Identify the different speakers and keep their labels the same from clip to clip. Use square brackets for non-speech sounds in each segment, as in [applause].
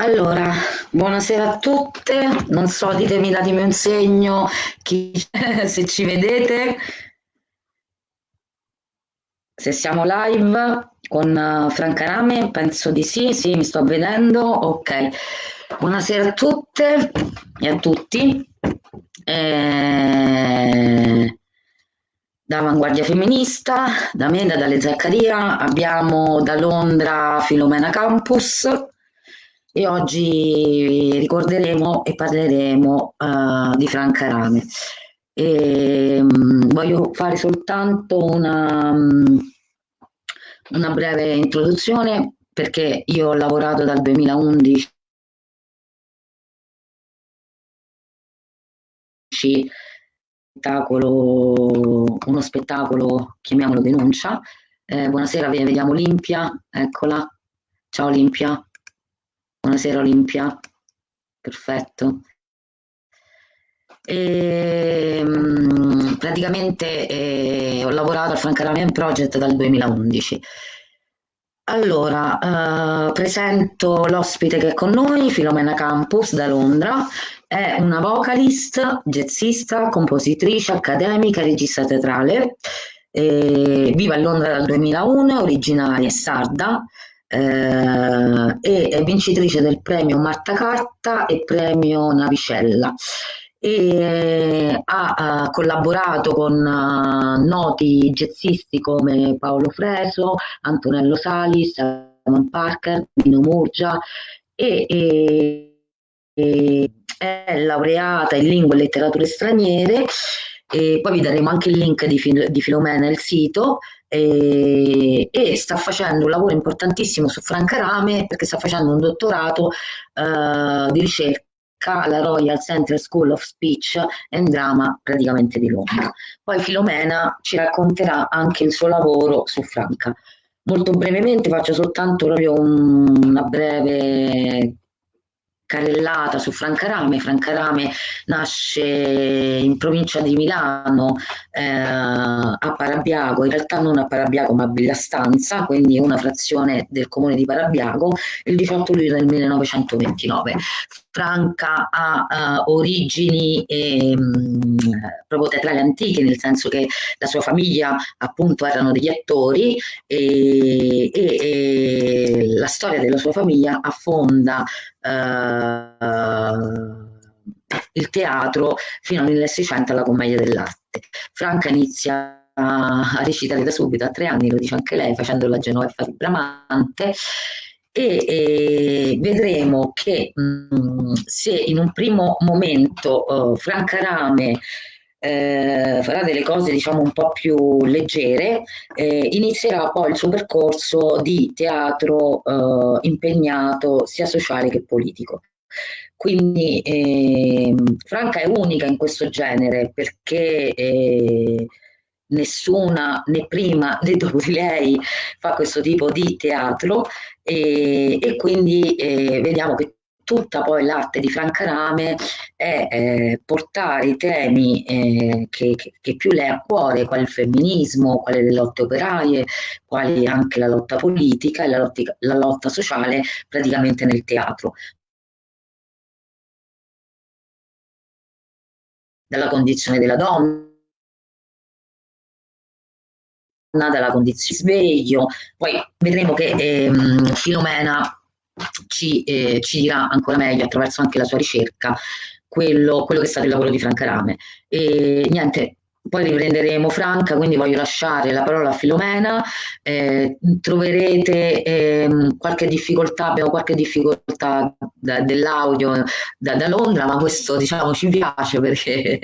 Speaker 1: Allora, buonasera a tutte, non so, ditemi, datemi un segno chi, [laughs] se ci vedete, se siamo live con uh, Franca Rame, penso di sì, sì, mi sto vedendo, ok. Buonasera a tutte e a tutti. Eh, da Avanguardia Femminista, da me, da Dalle Zaccaria, abbiamo da Londra Filomena Campus, e oggi ricorderemo e parleremo uh, di Franca Rame. E, um, voglio fare soltanto una, um, una breve introduzione perché io ho lavorato dal 2011 spettacolo, uno spettacolo, chiamiamolo denuncia. Eh, buonasera, vediamo Olimpia, eccola. Ciao Olimpia. Buonasera Olimpia, perfetto. E, ehm, praticamente eh, ho lavorato al Francaramian Project dal 2011. Allora, eh, presento l'ospite che è con noi, Filomena Campus da Londra, è una vocalist, jazzista, compositrice, accademica, regista teatrale, eh, vive a Londra dal 2001, originaria sarda, eh, e vincitrice del premio Marta Carta e premio Navicella. E ha, ha collaborato con uh, noti jazzisti come Paolo Freso, Antonello Salis, Simon Parker, Dino Murgia e, e, e è laureata in lingue e letterature straniere. E poi vi daremo anche il link di, di Filomena, il sito e, e, sta facendo un lavoro importantissimo su Franca Rame perché sta facendo un dottorato uh, di ricerca alla Royal Central School of Speech and Drama praticamente di Londra. Poi Filomena ci racconterà anche il suo lavoro su Franca. Molto brevemente faccio soltanto proprio un, una breve carrellata su Francarame. Francarame nasce in provincia di Milano eh, a Parabiago, in realtà non a Parabiago ma a Villastanza, quindi una frazione del comune di Parabiago, il 18 luglio del 1929. Franca ha uh, origini eh, proprio teatrali antiche, nel senso che la sua famiglia appunto erano degli attori e, e, e la storia della sua famiglia affonda il teatro fino al 1600 alla commedia dell'arte. Franca inizia a recitare da subito, a tre anni, lo dice anche lei, facendo la Genoveffa di Bramante, e, e vedremo che mh, mm, se in un primo momento uh, Franca Rame eh, farà delle cose diciamo un po' più leggere, eh, inizierà poi il suo percorso di teatro eh, impegnato sia sociale che politico. Quindi eh, Franca è unica in questo genere perché eh, nessuna né prima [laughs] né dopo di lei fa questo tipo di teatro e, e quindi eh, vediamo che tutta poi l'arte di Franca Rame è eh, portare i temi eh, che, che, che, più le ha a cuore, quali il femminismo, quali le lotte operaie, quali anche la lotta politica e la lotta, la lotta sociale praticamente nel teatro. Dalla condizione della donna, dalla condizione sveglio, poi vedremo che ehm, Filomena ci, eh, ci, dirà ancora meglio attraverso anche la sua ricerca quello, quello che è stato il lavoro di Franca Rame. E niente, poi riprenderemo Franca, quindi voglio lasciare la parola a Filomena, eh, troverete eh, qualche difficoltà, abbiamo qualche difficoltà dell'audio da, da, Londra, ma questo diciamo ci piace perché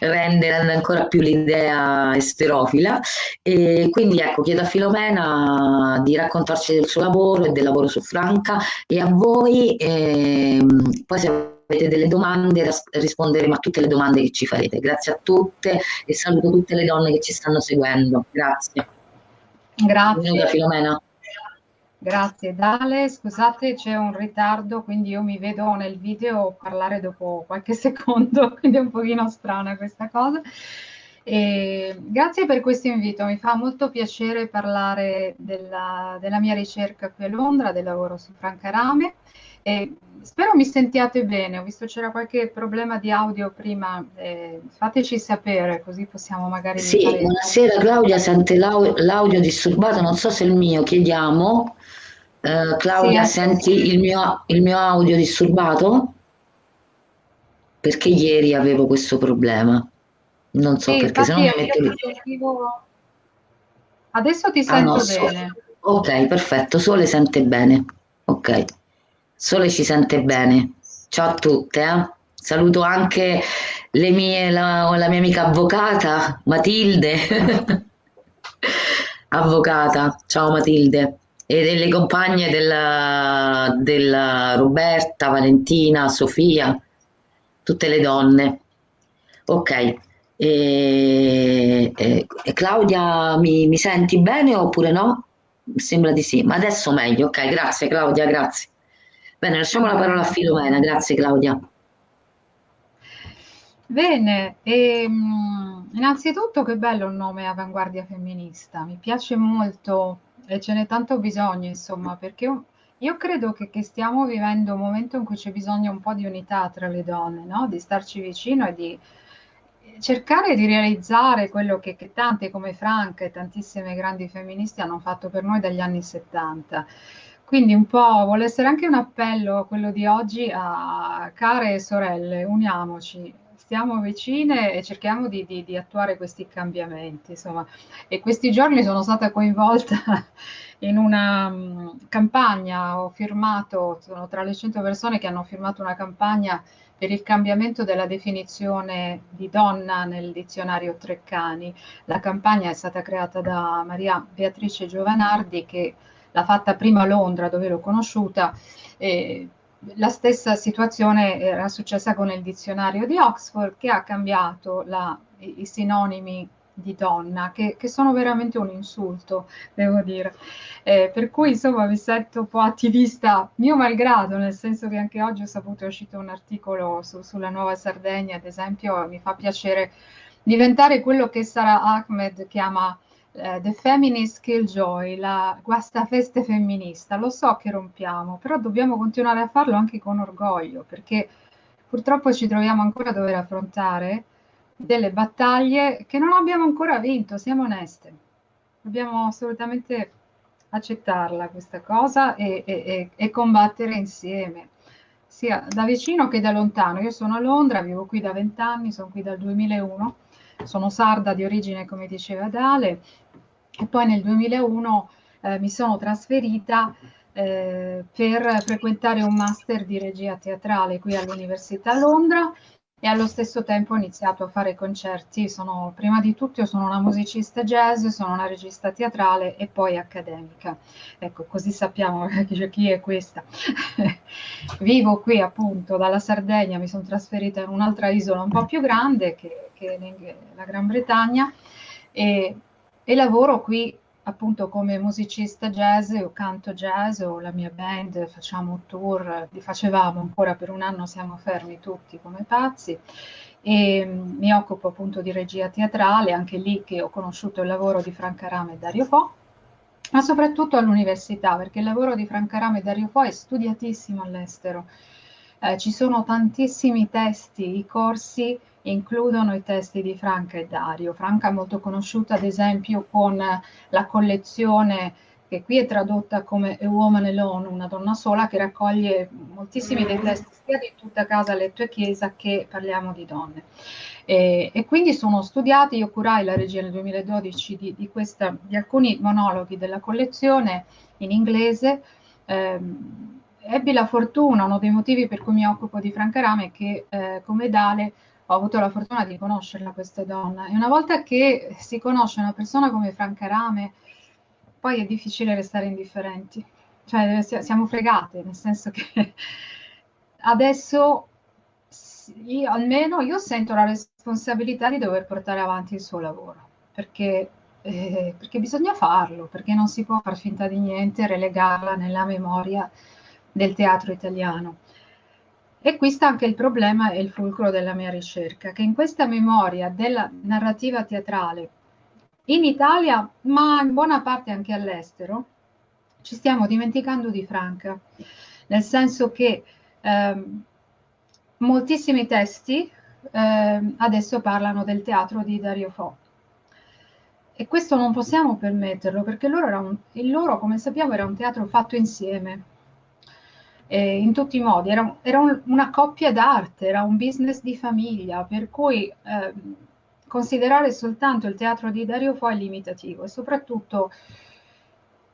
Speaker 1: rende, rende ancora più l'idea esterofila e quindi ecco chiedo a Filomena di raccontarci del suo lavoro e del lavoro su Franca. E a voi ehm, poi se avete delle domande risponderemo a tutte le domande che ci farete. Grazie a tutte e saluto tutte le donne che ci stanno seguendo. Grazie.
Speaker 2: Grazie. Benvenuta, Filomena Grazie Dale, scusate c'è un ritardo, quindi io mi vedo nel video parlare dopo qualche [laughs] secondo, quindi è un pochino strana questa cosa. E grazie per questo invito, mi fa molto piacere parlare della, della mia ricerca qui a Londra, del lavoro su Franca Rame. E spero mi sentiate bene, ho visto c'era qualche problema di audio prima, eh, fateci sapere così possiamo magari...
Speaker 1: Sì, fare... buonasera Claudia, sente l'audio disturbato, non so se è il mio, chiediamo. Eh, Claudia, sì, senti il mio, il mio audio disturbato? Perché ieri avevo questo problema. Non so sì, perché se non mi metto lì. Sentivo...
Speaker 2: Adesso ti sento ah, no, bene.
Speaker 1: So... Ok, perfetto, Sole sente bene. Ok. Sole ci sente bene. Ciao a tutte. Eh? Saluto anche mie, la, la, mia amica avvocata, Matilde. [laughs] avvocata, ciao Matilde. E delle compagne della, della Roberta, Valentina, Sofia, tutte le donne. Ok. E, e, Claudia, mi, mi senti bene oppure no? Sembra di sì, ma adesso meglio. Ok, grazie Claudia, grazie. Bene, lasciamo la parola a Filomena, grazie Claudia.
Speaker 2: Bene, ehm, innanzitutto che bello il nome Avanguardia Femminista, mi piace molto e ce n'è tanto bisogno, insomma, perché io credo che, che, stiamo vivendo un momento in cui c'è bisogno un po' di unità tra le donne, no? di starci vicino e di cercare di realizzare quello che, che tante come Franca e tantissime grandi femministe hanno fatto per noi dagli anni 70 quindi un po' vuole essere anche un appello quello di oggi a care sorelle, uniamoci, stiamo vicine e cerchiamo di, di, di attuare questi cambiamenti. Insomma. E questi giorni sono stata coinvolta [laughs] in una um, campagna, ho firmato, sono tra le 100 persone che hanno firmato una campagna per il cambiamento della definizione di donna nel dizionario Treccani. La campagna è stata creata da Maria Beatrice Giovanardi che l'ha fatta prima a Londra dove l'ho conosciuta. Eh, la stessa situazione era successa con il dizionario di Oxford che ha cambiato la, i, i, sinonimi di donna, che, che, sono veramente un insulto, devo dire. Eh, per cui insomma mi sento un po' attivista mio malgrado, nel senso che anche oggi ho saputo è uscito un articolo su, sulla Nuova Sardegna, ad esempio, mi fa piacere diventare quello che Sara Ahmed chiama eh, The Feminist Killjoy, la guastafeste femminista. Lo so che rompiamo, però dobbiamo continuare a farlo anche con orgoglio, perché purtroppo ci troviamo ancora a dover affrontare delle battaglie che non abbiamo ancora vinto, siamo oneste. Dobbiamo assolutamente accettarla questa cosa e, e, e combattere insieme, sia da vicino che da lontano. Io sono a Londra, vivo qui da vent'anni, sono qui dal 2001 sono sarda di origine, come diceva Dale, e poi nel 2001 eh, mi sono trasferita eh, per frequentare un master di regia teatrale qui all'Università Londra e allo stesso tempo ho iniziato a fare concerti. Sono, prima di tutto sono una musicista jazz, sono una regista teatrale e poi accademica. Ecco, così sappiamo [laughs] chi è questa. [laughs] Vivo qui appunto dalla Sardegna, mi sono trasferita in un'altra isola un po' più grande che, che la Gran Bretagna e, e lavoro qui appunto come musicista jazz o canto jazz o la mia band, facciamo tour, li facevamo ancora per un anno, siamo fermi tutti come pazzi e mm, mi occupo appunto di regia teatrale, anche lì che ho conosciuto il lavoro di Franca Rame e Dario Po, ma soprattutto all'università, perché il lavoro di Franca Rame e Dario Po è studiatissimo all'estero. Eh, ci sono tantissimi testi, i corsi includono i testi di Franca e Dario. Franca è molto conosciuta ad esempio con la collezione che qui è tradotta come A Woman Alone, una donna sola, che raccoglie moltissimi dei testi sia di tutta casa, letto e chiesa che parliamo di donne. E, e quindi sono studiati, io curai la regia nel 2012 di, di, questa, di alcuni monologhi della collezione in inglese. Ehm, ebbi la fortuna, uno dei motivi per cui mi occupo di Franca Rame è che eh, come Dale ho avuto la fortuna di conoscerla questa donna e una volta che si conosce una persona come Franca Rame, poi è difficile restare indifferenti. Cioè siamo fregate, nel senso che [laughs] adesso io, almeno io sento la responsabilità di dover portare avanti il suo lavoro, perché, eh, perché bisogna farlo, perché non si può far finta di niente relegarla nella memoria del teatro italiano. E qui sta anche il problema e il fulcro della mia ricerca, che in questa memoria della narrativa teatrale in Italia, ma in buona parte anche all'estero, ci stiamo dimenticando di Franca, nel senso che eh, moltissimi testi eh, adesso parlano del teatro di Dario Fo. E questo non possiamo permetterlo perché loro un, il loro, come sappiamo, era un teatro fatto insieme, eh, in tutti i modi, era, era un, una coppia d'arte, era un business di famiglia, per cui eh, considerare soltanto il teatro di Dario Fo è limitativo e soprattutto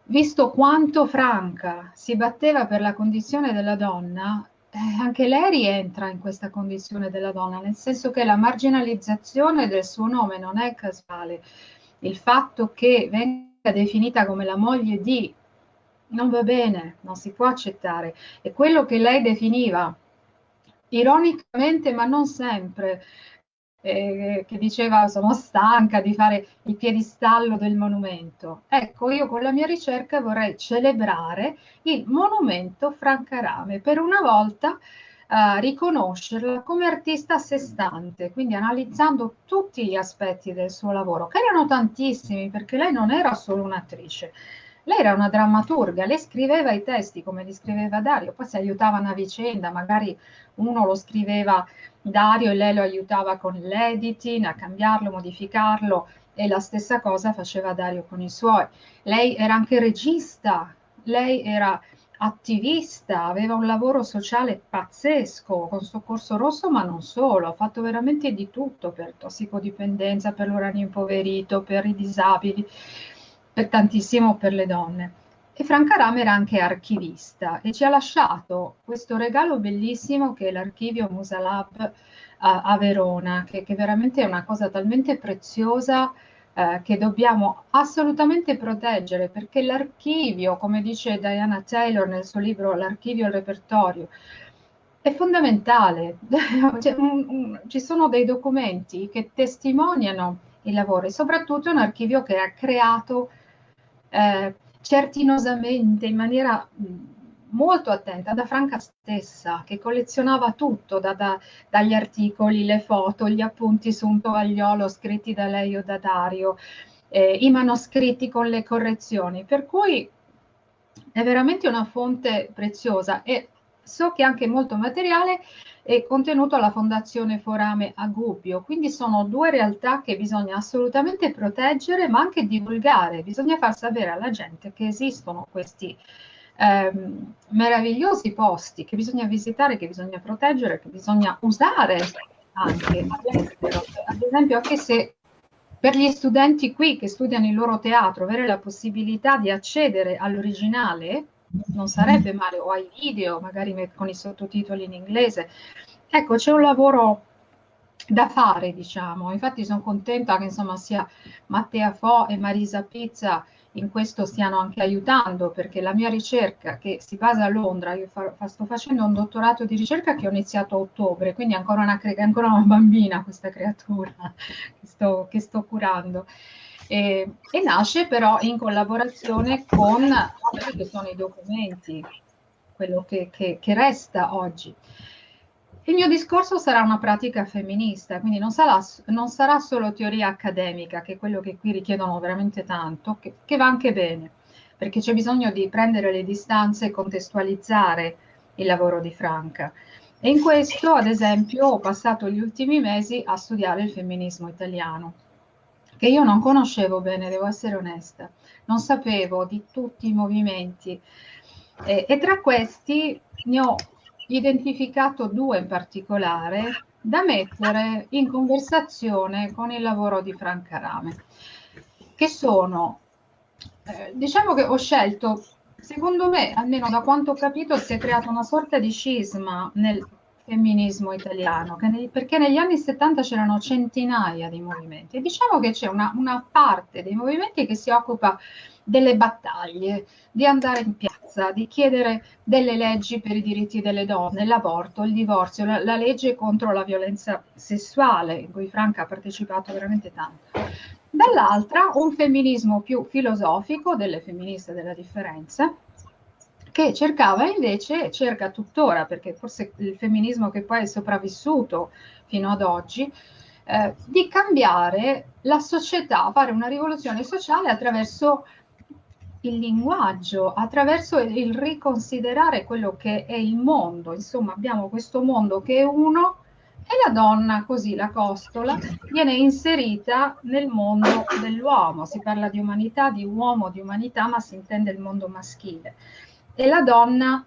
Speaker 2: visto quanto Franca si batteva per la condizione della donna, eh, anche lei rientra in questa condizione della donna, nel senso che la marginalizzazione del suo nome non è casuale. Il fatto che venga definita come la moglie di non va bene, non si può accettare. E quello che lei definiva ironicamente, ma non sempre, eh, che diceva sono stanca di fare il piedistallo del monumento. Ecco, io con la mia ricerca vorrei celebrare il monumento Francarame, per una volta eh, riconoscerla come artista a sé stante, quindi analizzando tutti gli aspetti del suo lavoro, che erano tantissimi, perché lei non era solo un'attrice, lei era una drammaturga, lei scriveva i testi come li scriveva Dario, poi si aiutavano a vicenda, magari uno lo scriveva Dario e lei lo aiutava con l'editing, a cambiarlo, modificarlo e la stessa cosa faceva Dario con i suoi. Lei era anche regista, lei era attivista, aveva un lavoro sociale pazzesco con Soccorso Rosso, ma non solo, ha fatto veramente di tutto per tossicodipendenza, per l'uranio impoverito, per i disabili per tantissimo per le donne. E Franca Rame era anche archivista e ci ha lasciato questo regalo bellissimo che è l'archivio Musalab a, a Verona, che, che, veramente è una cosa talmente preziosa eh, che dobbiamo assolutamente proteggere, perché l'archivio, come dice Diana Taylor nel suo libro L'archivio e il repertorio, è fondamentale. [laughs] cioè, ci sono dei documenti che testimoniano il lavoro e soprattutto un archivio che ha creato eh, certinosamente, in maniera molto attenta, da Franca stessa, che collezionava tutto, da, da, dagli articoli, le foto, gli appunti su un tovagliolo scritti da lei o da Dario, eh, i manoscritti con le correzioni, per cui è veramente una fonte preziosa e so che anche molto materiale è contenuto alla Fondazione Forame a Gubbio, quindi sono due realtà che bisogna assolutamente proteggere ma anche divulgare, bisogna far sapere alla gente che esistono questi ehm, meravigliosi posti che bisogna visitare, che bisogna proteggere, che bisogna usare anche all'estero. Ad esempio anche se per gli studenti qui che studiano il loro teatro avere la possibilità di accedere all'originale non sarebbe male, o ai video, magari con i sottotitoli in inglese. Ecco, c'è un lavoro da fare, diciamo. Infatti sono contenta che insomma sia Mattea Fo e Marisa Pizza in questo stiano anche aiutando, perché la mia ricerca che si basa a Londra, io fa, sto facendo un dottorato di ricerca che ho iniziato a ottobre, quindi ancora una, ancora una bambina questa creatura [laughs] che sto, che sto curando. E, e, nasce però in collaborazione con quelli che sono i documenti, quello che, che, che, resta oggi. Il mio discorso sarà una pratica femminista, quindi non sarà, non sarà solo teoria accademica, che è quello che qui richiedono veramente tanto, che, che va anche bene, perché c'è bisogno di prendere le distanze e contestualizzare il lavoro di Franca. E in questo, ad esempio, ho passato gli ultimi mesi a studiare il femminismo italiano che io non conoscevo bene, devo essere onesta, non sapevo di tutti i movimenti. Eh, e tra questi ne ho identificato due in particolare da mettere in conversazione con il lavoro di Franca Rame, che sono, eh, diciamo che ho scelto, secondo me, almeno da quanto ho capito, si è creata una sorta di scisma nel femminismo italiano, ne, perché negli anni 70 c'erano centinaia di movimenti e diciamo che c'è una, una, parte dei movimenti che si occupa delle battaglie, di andare in piazza, di chiedere delle leggi per i diritti delle donne, l'aborto, il divorzio, la, la legge contro la violenza sessuale, in cui Franca ha partecipato veramente tanto. Dall'altra un femminismo più filosofico delle femministe della differenza, che cercava invece, cerca tuttora, perché forse il femminismo che poi è sopravvissuto fino ad oggi, eh, di cambiare la società, fare una rivoluzione sociale attraverso il linguaggio, attraverso il riconsiderare quello che è il mondo. Insomma, abbiamo questo mondo che è uno e la donna, così la costola, viene inserita nel mondo dell'uomo. Si parla di umanità, di uomo, di umanità, ma si intende il mondo maschile e la donna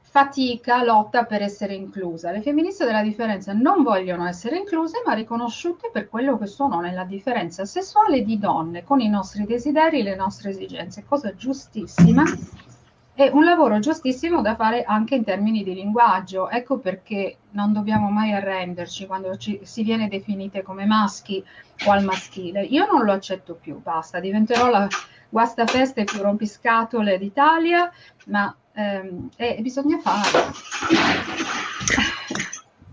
Speaker 2: fatica, lotta per essere inclusa. Le femministe della differenza non vogliono essere incluse, ma riconosciute per quello che sono nella differenza sessuale di donne, con i nostri desideri le nostre esigenze, cosa giustissima e un lavoro giustissimo da fare anche in termini di linguaggio. Ecco perché non dobbiamo mai arrenderci quando ci, si viene definite come maschi o al maschile. Io non lo accetto più, basta, diventerò la guastafeste più rompiscatole d'Italia, ma ehm, eh, bisogna fare.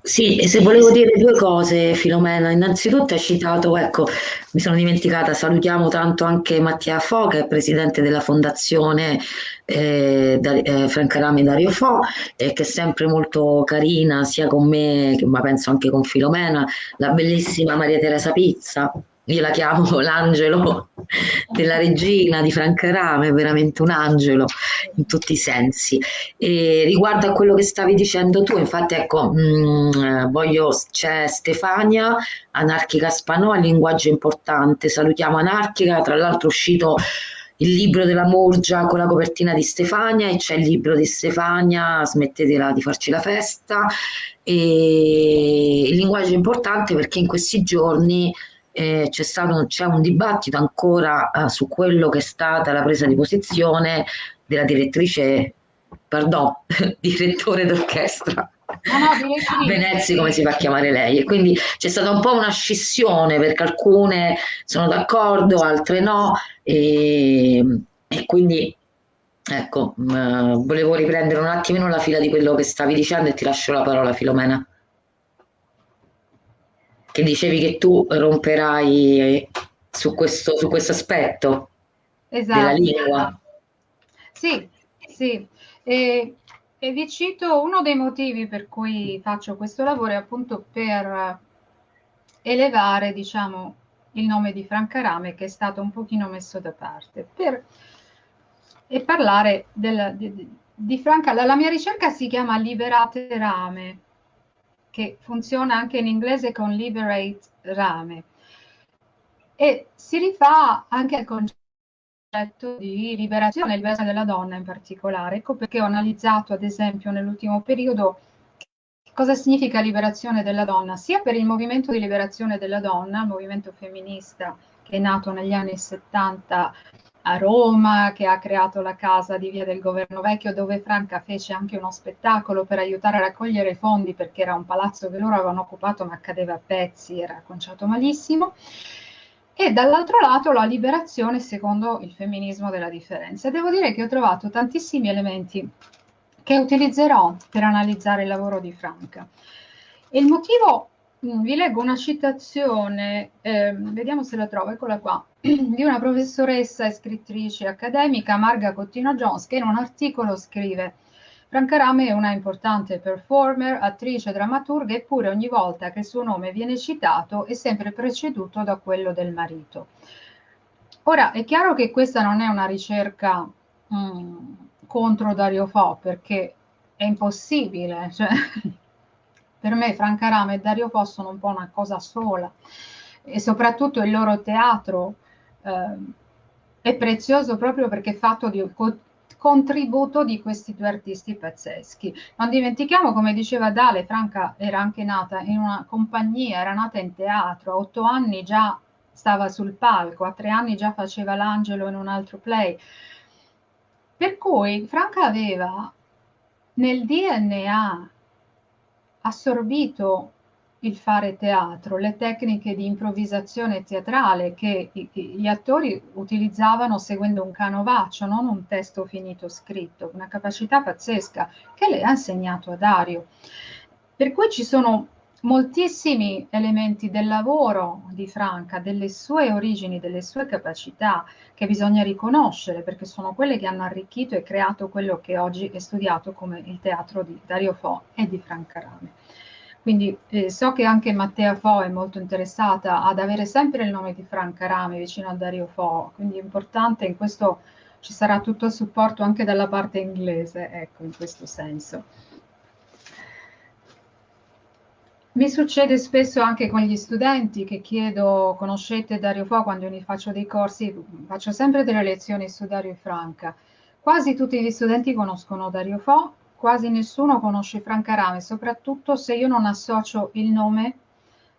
Speaker 1: Sì, se volevo dire due cose, Filomena, innanzitutto hai citato, ecco, mi sono dimenticata, salutiamo tanto anche Mattia Fo, che è presidente della fondazione eh, da, eh, Franca Rame Dario Fo, e che è sempre molto carina, sia con me, ma penso anche con Filomena, la bellissima Maria Teresa Pizza, io la chiamo [laughs] l'angelo della regina di Franca Rame, è veramente un angelo in tutti i sensi. E riguardo a quello che stavi dicendo tu, infatti ecco, mh, mm, voglio, c'è Stefania, Anarchica Spanò, linguaggio importante, salutiamo Anarchica, tra l'altro è uscito il libro della Morgia con la copertina di Stefania e c'è il libro di Stefania, smettetela di farci la festa. E il linguaggio è importante perché in questi giorni eh, c'è, stato, c'è un dibattito ancora eh, su quello che è stata la presa di posizione della direttrice, pardon, [laughs] direttore d'orchestra. No, no, [laughs] Venezia come si fa a chiamare lei? E quindi c'è stata un po' una scissione perché alcune sono d'accordo, altre no e, e quindi ecco, mh, mm, volevo riprendere un attimino la fila di quello che stavi dicendo e ti lascio la parola Filomena che dicevi che tu romperai su questo, su questo aspetto esatto. della lingua.
Speaker 2: Sì, sì. E, e vi cito uno dei motivi per cui faccio questo lavoro è appunto per elevare, diciamo, il nome di Franca Rame che è stato un pochino messo da parte per, e parlare del, di, di Franca. La, la mia ricerca si chiama Liberate Rame che funziona anche in inglese con liberate rame e si rifà anche al concetto di liberazione, liberazione della donna in particolare. Ecco perché ho analizzato ad esempio nell'ultimo periodo cosa significa liberazione della donna, sia per il movimento di liberazione della donna, il movimento femminista che è nato negli anni 70 a Roma, che ha creato la casa di Via del Governo Vecchio, dove Franca fece anche uno spettacolo per aiutare a raccogliere fondi, perché era un palazzo che loro avevano occupato ma cadeva a pezzi, era conciato malissimo. E dall'altro lato la liberazione secondo il femminismo della differenza. Devo dire che ho trovato tantissimi elementi che utilizzerò per analizzare il lavoro di Franca. Il motivo vi leggo una citazione, eh, vediamo se la trovo, eccola qua, [clears throat] di una professoressa e scrittrice accademica, Marga Cottino Jones, che in un articolo scrive Franca Rame è una importante performer, attrice, drammaturga, eppure ogni volta che il suo nome viene citato è sempre preceduto da quello del marito. Ora, è chiaro che questa non è una ricerca mh, mm, contro Dario Fo, perché è impossibile, cioè, [laughs] per me Franca Rame e Dario Fo sono un po' una cosa sola e soprattutto il loro teatro eh, è prezioso proprio perché è fatto di co contributo di questi due artisti pazzeschi. Non dimentichiamo, come diceva Dale, Franca era anche nata in una compagnia, era nata in teatro, a otto anni già stava sul palco, a tre anni già faceva l'angelo in un altro play. Per cui Franca aveva nel DNA assorbito il fare teatro, le tecniche di improvvisazione teatrale che gli attori utilizzavano seguendo un canovaccio, non un testo finito scritto, una capacità pazzesca che lei ha insegnato a Dario. Per cui ci sono moltissimi elementi del lavoro di Franca, delle sue origini, delle sue capacità, che bisogna riconoscere perché sono quelle che hanno arricchito e creato quello che oggi è studiato come il teatro di Dario Fo e di Franca Rame. Quindi eh, so che anche Mattea Fo è molto interessata ad avere sempre il nome di Franca Rame vicino a Dario Fo, quindi è importante in questo ci sarà tutto il supporto anche dalla parte inglese, ecco, in questo senso. Mi succede spesso anche con gli studenti che chiedo, conoscete Dario Fo quando io faccio dei corsi, faccio sempre delle lezioni su Dario Franca. Quasi tutti gli studenti conoscono Dario Fo, quasi nessuno conosce Franca Rame, soprattutto se io non associo il nome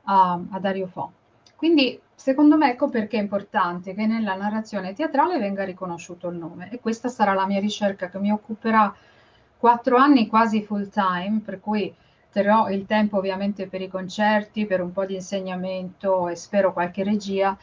Speaker 2: a, a Dario Fo. Quindi secondo me ecco perché è importante che nella narrazione teatrale venga riconosciuto il nome e questa sarà la mia ricerca che mi occuperà quattro anni quasi full time, per cui terrò il tempo ovviamente per i concerti, per un po' di insegnamento e spero qualche regia,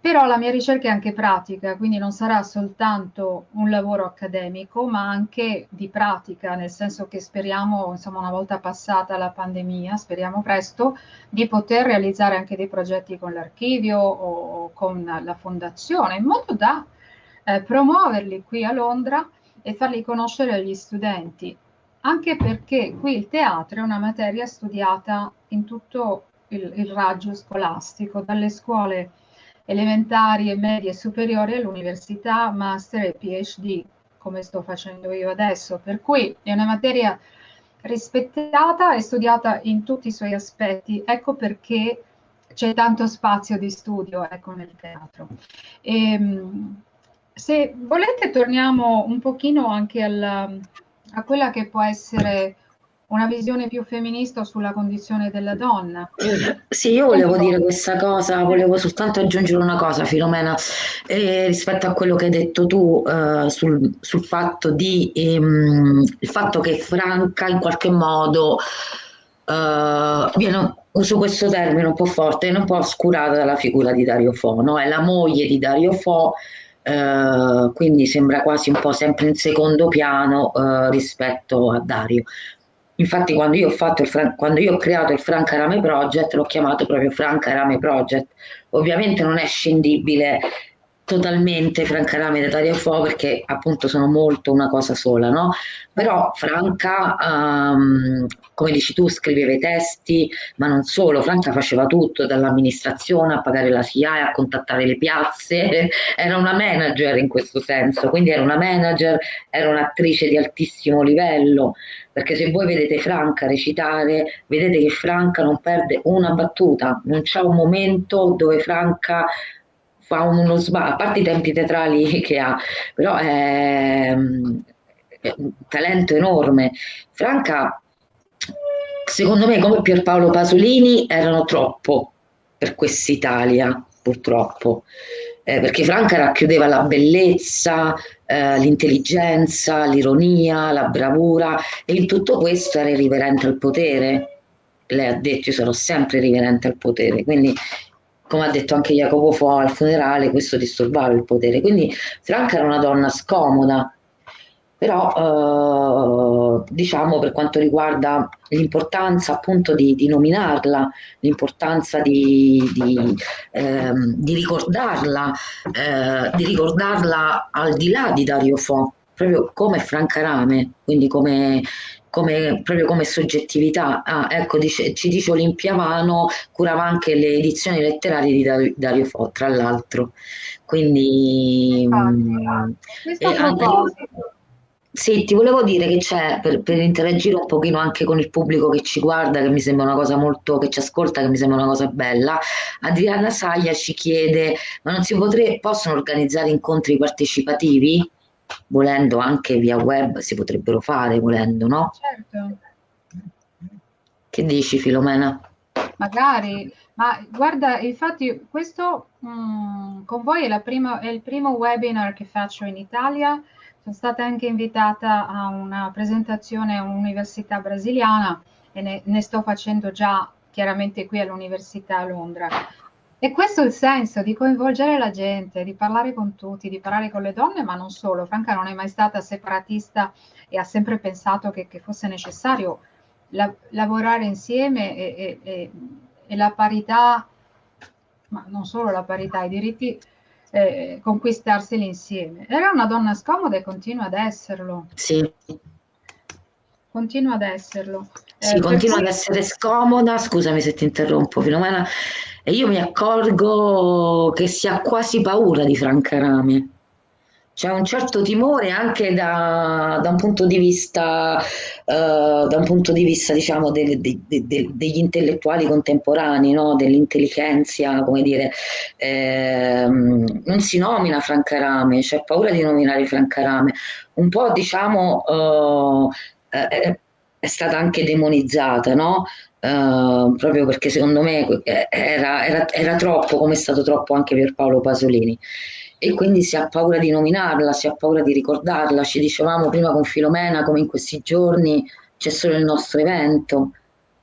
Speaker 2: però la mia ricerca è anche pratica, quindi non sarà soltanto un lavoro accademico, ma anche di pratica, nel senso che speriamo, insomma, una volta passata la pandemia, speriamo presto, di poter realizzare anche dei progetti con l'archivio o con la fondazione, in modo da eh, promuoverli qui a Londra e farli conoscere agli studenti anche perché qui il teatro è una materia studiata in tutto il, il raggio scolastico, dalle scuole elementari e medie superiori all'università, master e PhD, come sto facendo io adesso. Per cui è una materia rispettata e studiata in tutti i suoi aspetti. Ecco perché c'è tanto spazio di studio ecco, nel teatro. E, ehm, se volete torniamo un pochino anche al, a quella che può essere una visione più femminista sulla condizione della donna.
Speaker 1: Sì, io volevo dire questa cosa, volevo soltanto aggiungere una cosa, Filomena, eh, rispetto a quello che hai detto tu eh, sul, sul, fatto di, ehm, il fatto che Franca in qualche modo eh, viene, uso questo termine un po' forte, viene un po' oscurata dalla figura di Dario Fo, no? è la moglie di Dario Fo eh, quindi sembra quasi un po' sempre in secondo piano eh, rispetto a Dario. Infatti quando io, il, quando io ho creato il Franca Rame Project l'ho chiamato proprio Franca Rame Project. Ovviamente non è scindibile totalmente Franca Rame da Dario Fo perché appunto sono molto una cosa sola, no? Però Franca, um, come dici tu, scriveva i testi, ma non solo, Franca faceva tutto, dall'amministrazione a pagare la SIAE, a contattare le piazze, [laughs] era una manager in questo senso, quindi era una manager, era un'attrice di altissimo livello, perché se voi vedete Franca recitare, vedete che Franca non perde una battuta, non c'è un momento dove Franca fa uno sbaglio, a parte i tempi teatrali [laughs] che ha, però è, è un talento enorme. Franca, secondo me, come Pierpaolo Pasolini, erano troppo per quest'Italia, purtroppo. Eh, perché Franca racchiudeva la bellezza, eh, l'intelligenza, l'ironia, la bravura e in tutto questo era irriverente al potere. Lei ha detto io sarò sempre riverente al potere, quindi come ha detto anche Jacopo Fo al funerale, questo disturbava il potere. Quindi Franca era una donna scomoda, però eh, diciamo per quanto riguarda l'importanza appunto di, di nominarla, l'importanza di, di, ehm, di ricordarla, eh, di ricordarla al di là di Dario Fo, proprio come Franca Rame, quindi come come, proprio come soggettività. Ah, ecco, dice, ci dice Olimpia Vano, curava anche le edizioni letterarie di Dario, Fo, tra l'altro. Quindi...
Speaker 2: Mm,
Speaker 1: sì, ti volevo dire che c'è, per, per, interagire un pochino anche con il pubblico che ci guarda, che mi sembra una cosa molto, che ci ascolta, che mi sembra una cosa bella, Adriana Saglia ci chiede, ma non si potrebbe, possono organizzare incontri partecipativi? Volendo anche via web si potrebbero fare, volendo, no?
Speaker 2: Certo.
Speaker 1: Che dici Filomena?
Speaker 2: Magari, ma guarda, infatti questo mh, mm, con voi è, prima, è, il primo webinar che faccio in Italia, sono stata anche invitata a una presentazione a un'università brasiliana e ne, ne sto facendo già chiaramente qui all'Università a Londra. E questo è il senso di coinvolgere la gente, di parlare con tutti, di parlare con le donne, ma non solo. Franca non è mai stata separatista e ha sempre pensato che, che fosse necessario la, lavorare insieme e, e, e, la parità, ma non solo la parità, i diritti, eh, conquistarseli insieme. Era una donna scomoda e continua ad esserlo.
Speaker 1: Sì.
Speaker 2: Continua ad esserlo.
Speaker 1: Sì, eh, continua ad essere scomoda, scusami se ti interrompo Filomena, e io mi accorgo che si ha quasi paura di Franca Rame c'è un certo timore anche da, da, un punto di vista, uh, da un punto di vista diciamo, de, de, de, degli intellettuali contemporanei, no? dell'intelligenza, come dire, eh, non si nomina Francarame, c'è paura di nominare Francarame, un po' diciamo uh, è, è stata anche demonizzata, no? Uh, proprio perché secondo me era, era, era troppo, come è stato troppo anche per Paolo Pasolini e quindi si ha paura di nominarla, si ha paura di ricordarla. Ci dicevamo prima con Filomena come in questi giorni c'è solo il nostro evento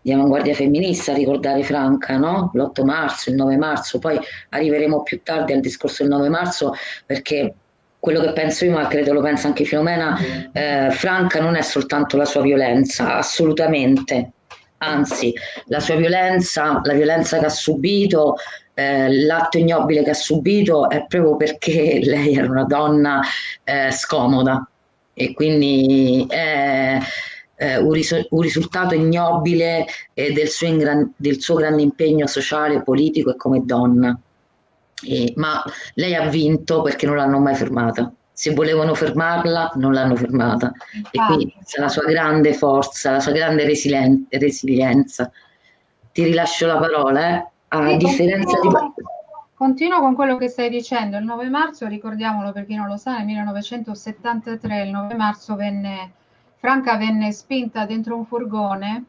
Speaker 1: di avanguardia femminista a ricordare Franca, no? l'8 marzo, il 9 marzo, poi arriveremo più tardi al discorso del 9 marzo perché quello che penso io, ma credo lo pensa anche Filomena, eh, Franca non è soltanto la sua violenza, assolutamente, anzi la sua violenza, la violenza che ha subito, eh, l'atto ignobile che ha subito è proprio perché [laughs] lei era una donna eh, scomoda e quindi è eh, un, ris- un, risultato ignobile eh, del suo, ingran- del, suo grande impegno sociale, politico e come donna. E, ma lei ha vinto perché non l'hanno mai fermata. Se volevano fermarla, non l'hanno fermata. E quindi la sua grande forza, la sua grande resilien- resilienza. Ti rilascio la parola, eh? a sì, differenza
Speaker 2: continuo, di... Continuo con quello che stai dicendo. Il 9 marzo, ricordiamolo per chi non lo sa, nel 1973, il 9 marzo venne, Franca venne spinta dentro un furgone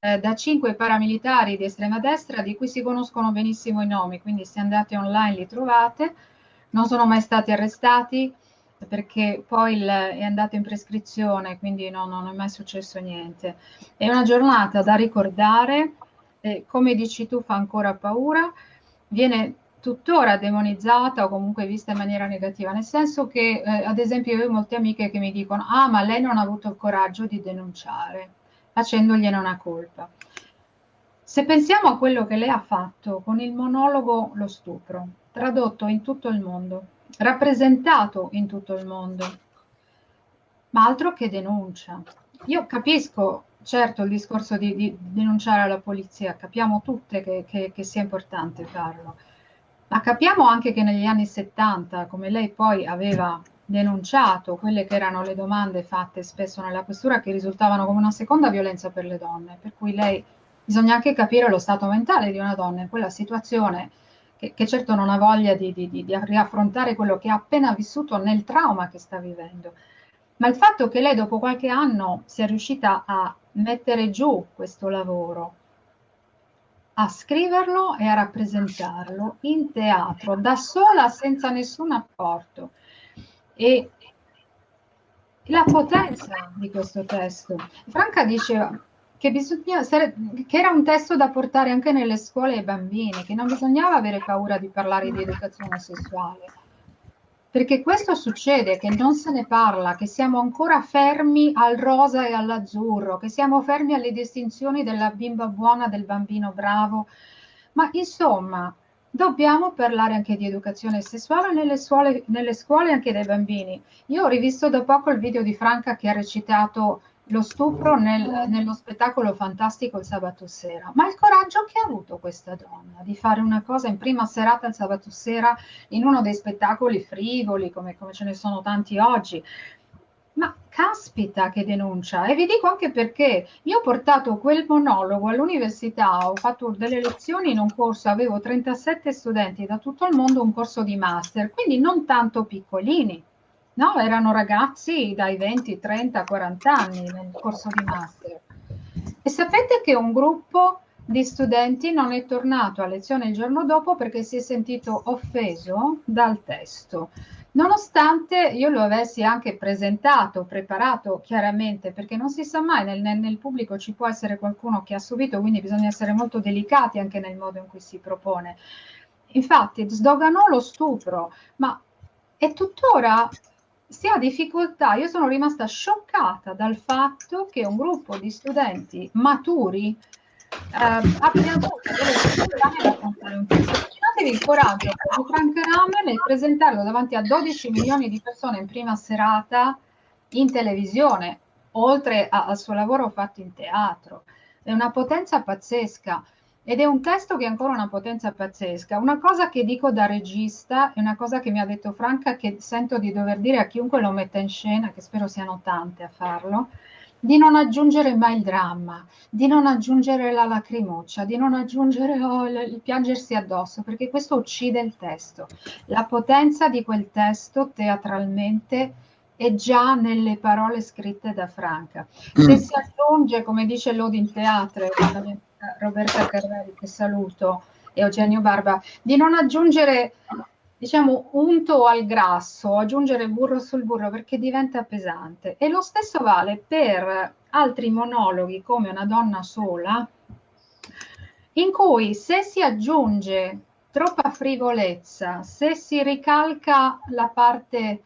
Speaker 2: eh, da cinque paramilitari di estrema destra di cui si conoscono benissimo i nomi, quindi se andate online li trovate. Non sono mai stati arrestati perché poi il, è andato in prescrizione, quindi no, non è mai successo niente. È una giornata da ricordare eh, come dici tu, fa ancora paura, viene tuttora demonizzata o comunque vista in maniera negativa, nel senso che, eh, ad esempio, io ho molte amiche che mi dicono, ah, ma lei non ha avuto il coraggio di denunciare, facendogliene una colpa. Se pensiamo a quello che lei ha fatto con il monologo Lo stupro, tradotto in tutto il mondo, rappresentato in tutto il mondo, ma altro che denuncia. Io capisco certo il discorso di, di, denunciare la polizia, capiamo tutte che, che, che, sia importante farlo, ma capiamo anche che negli anni 70, come lei poi aveva denunciato quelle che erano le domande fatte spesso nella questura che risultavano come una seconda violenza per le donne, per cui lei bisogna anche capire lo stato mentale di una donna in quella situazione che, che certo non ha voglia di, di, di riaffrontare quello che ha appena vissuto nel trauma che sta vivendo. Ma il fatto che lei dopo qualche anno sia riuscita a mettere giù questo lavoro, a scriverlo e a rappresentarlo in teatro, da sola, senza nessun apporto. E la potenza di questo testo. Franca diceva che, bisogna, che era un testo da portare anche nelle scuole ai bambini, che non bisognava avere paura di parlare di educazione sessuale perché questo succede, che non se ne parla, che siamo ancora fermi al rosa e all'azzurro, che siamo fermi alle distinzioni della bimba buona, del bambino bravo. Ma insomma, dobbiamo parlare anche di educazione sessuale nelle scuole, nelle scuole anche dei bambini. Io ho rivisto da poco il video di Franca che ha recitato lo stupro nel, nello spettacolo fantastico il sabato sera. Ma il coraggio che ha avuto questa donna di fare una cosa in prima serata il sabato sera in uno dei spettacoli frivoli, come, come ce ne sono tanti oggi. Ma caspita che denuncia! E vi dico anche perché io ho portato quel monologo all'università, ho fatto delle lezioni in un corso, avevo 37 studenti da tutto il mondo, un corso di master, quindi non tanto piccolini No, erano ragazzi dai 20, 30, 40 anni nel corso di master. E sapete che un gruppo di studenti non è tornato a lezione il giorno dopo perché si è sentito offeso dal testo, nonostante io lo avessi anche presentato, preparato chiaramente, perché non si sa mai, nel, nel, pubblico ci può essere qualcuno che ha subito, quindi bisogna essere molto delicati anche nel modo in cui si propone. Infatti sdoganò lo stupro, ma è tuttora si ha difficoltà, io sono rimasta scioccata dal fatto che un gruppo di studenti maturi eh, abbia avuto delle difficoltà nell'affrontare un testo. Immaginatevi il coraggio di Frank Rame nel presentarlo davanti a 12 milioni di persone in prima serata in televisione, oltre a, al suo lavoro fatto in teatro. È una potenza pazzesca. Ed è un testo che ha ancora una potenza pazzesca. Una cosa che dico da regista è una cosa che mi ha detto Franca che sento di dover dire a chiunque lo metta in scena, che spero siano tante a farlo, di non aggiungere mai il dramma, di non aggiungere la lacrimuccia, di non aggiungere oh, il piangersi addosso, perché questo uccide il testo. La potenza di quel testo teatralmente è già nelle parole scritte da Franca. Se mm. si aggiunge, come dice Lodin Teatre, Roberta Carreri che saluto e Eugenio Barba, di non aggiungere diciamo unto al grasso, aggiungere burro sul burro perché diventa pesante. E lo stesso vale per altri monologhi come Una donna sola, in cui se si aggiunge troppa frivolezza, se si ricalca la parte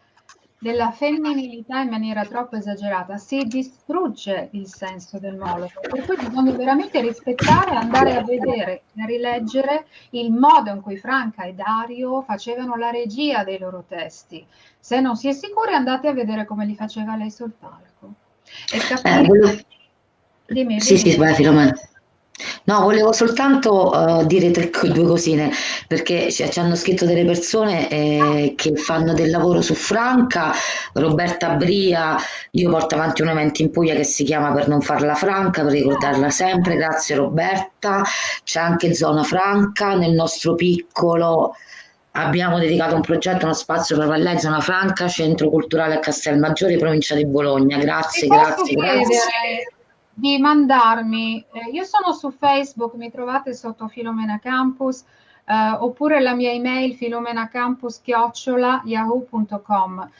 Speaker 2: della femminilità in maniera troppo esagerata, si distrugge il senso del monologo. Per cui bisogna veramente rispettare, andare a vedere e a rileggere il modo in cui Franca e Dario facevano la regia dei loro testi. Se non si è sicuri, andate a vedere come li faceva lei sul palco.
Speaker 1: E capire... Eh, volevo... Dimmi, sì, dimmi. sì, vai Filomena. No, volevo soltanto uh, dire tre, due cosine, perché ci, ci hanno scritto delle persone eh, che fanno del lavoro su Franca, Roberta Bria, io porto avanti un evento in Puglia che si chiama Per non farla franca, per ricordarla sempre, grazie Roberta, c'è anche Zona Franca, nel nostro piccolo abbiamo dedicato un progetto, uno spazio per lei, Zona Franca, Centro Culturale a Castelmaggiore, provincia di Bologna, grazie, grazie, grazie
Speaker 2: di mandarmi, eh, io sono su Facebook, mi trovate sotto Filomena Campus, eh, oppure la mia email filomenacampus-yahoo.com.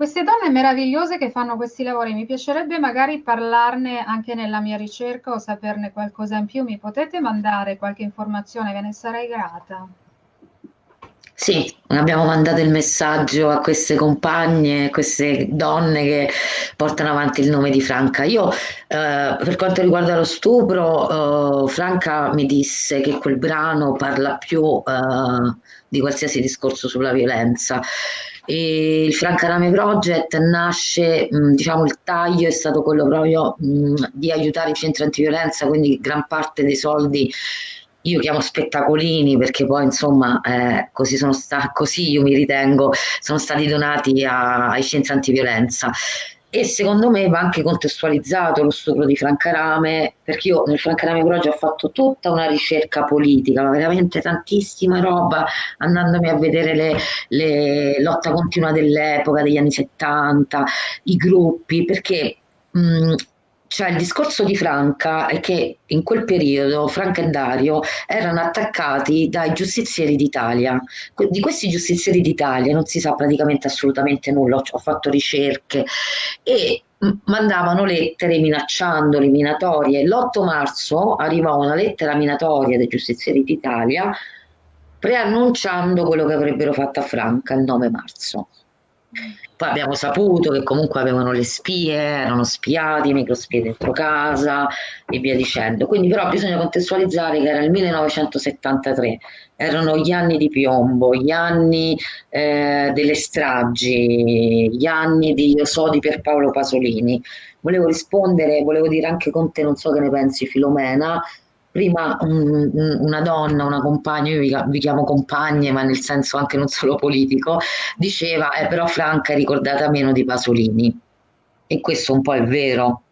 Speaker 2: Queste donne meravigliose che fanno questi lavori, mi piacerebbe magari parlarne anche nella mia ricerca o saperne qualcosa in più. Mi potete mandare qualche informazione, ve ne sarei grata.
Speaker 1: Sì, abbiamo mandato il messaggio a queste compagne, a queste donne che portano avanti il nome di Franca. Io, eh, per quanto riguarda lo stupro, eh, Franca mi disse che quel brano parla più eh, di qualsiasi discorso sulla violenza. E il Francarame Project nasce, mh, diciamo, il taglio è stato quello proprio mh, di aiutare i centri antiviolenza, quindi gran parte dei soldi io chiamo spettacolini perché poi insomma eh, così, sono sta- così io mi ritengo sono stati donati a- ai centri antiviolenza. E secondo me va anche contestualizzato lo stupro di Francarame perché io nel Francarame Project ho fatto tutta una ricerca politica ma veramente tantissima roba andandomi a vedere le, le lotta continua dell'epoca degli anni 70 i gruppi perché mh, cioè il discorso di Franca è che in quel periodo Franca e Dario erano attaccati dai giustizieri d'Italia. Di questi giustizieri d'Italia non si sa praticamente assolutamente nulla, ho fatto ricerche e mandavano lettere minacciandoli, minatorie. L'8 marzo arrivò una lettera minatoria dei giustizieri d'Italia preannunciando quello che avrebbero fatto a Franca il 9 marzo. Poi abbiamo saputo che comunque avevano le spie, erano spiati, microspie dentro casa e via dicendo. Quindi però bisogna contestualizzare che era il 1973, erano gli anni di piombo, gli anni eh, delle stragi, gli anni di Io so di Pierpaolo Pasolini. Volevo rispondere, volevo dire anche con te, non so che ne pensi Filomena, prima un, una donna, una compagna, io vi, vi, chiamo compagne, ma nel senso anche non solo politico, diceva, eh, però Franca è ricordata meno di Pasolini. E questo un po' è vero.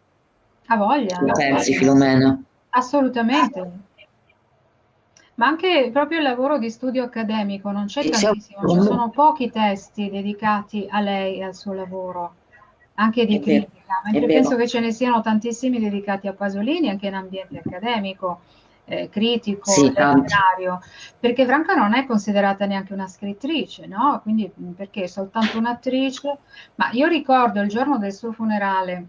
Speaker 2: A voglia.
Speaker 1: Che pensi, Filomena?
Speaker 2: Assolutamente. Ma anche proprio il lavoro di studio accademico non c'è tantissimo, ci sono pochi testi dedicati a lei e al suo lavoro anche di critica, mentre penso che ce ne siano tantissimi dedicati a Pasolini anche in ambiente accademico, eh, critico, sì, letterario, perché Franca non è considerata neanche una scrittrice, no? Quindi perché è soltanto un'attrice, ma io ricordo il giorno del suo funerale,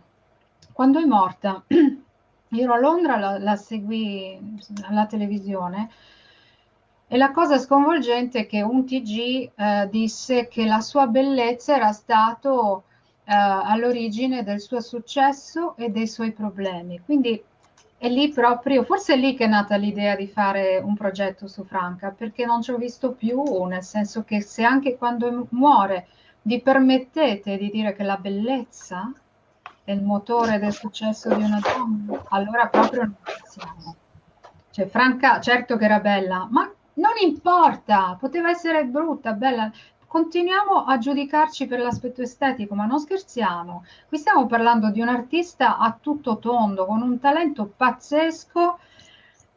Speaker 2: quando è morta, [clears throat] io ero a Londra, la, la seguì alla televisione, e la cosa sconvolgente è che un TG eh, disse che la sua bellezza era stato all'origine del suo successo e dei suoi problemi. Quindi è lì proprio, forse è lì che è nata l'idea di fare un progetto su Franca, perché non ci ho visto più, nel senso che se anche quando muore vi permettete di dire che la bellezza è il motore del successo di una donna, allora proprio non siamo. Cioè, Franca, certo che era bella, ma non importa, poteva essere brutta, bella, continuiamo a giudicarci per l'aspetto estetico, ma non scherziamo. Qui stiamo parlando di un artista a tutto tondo, con un talento pazzesco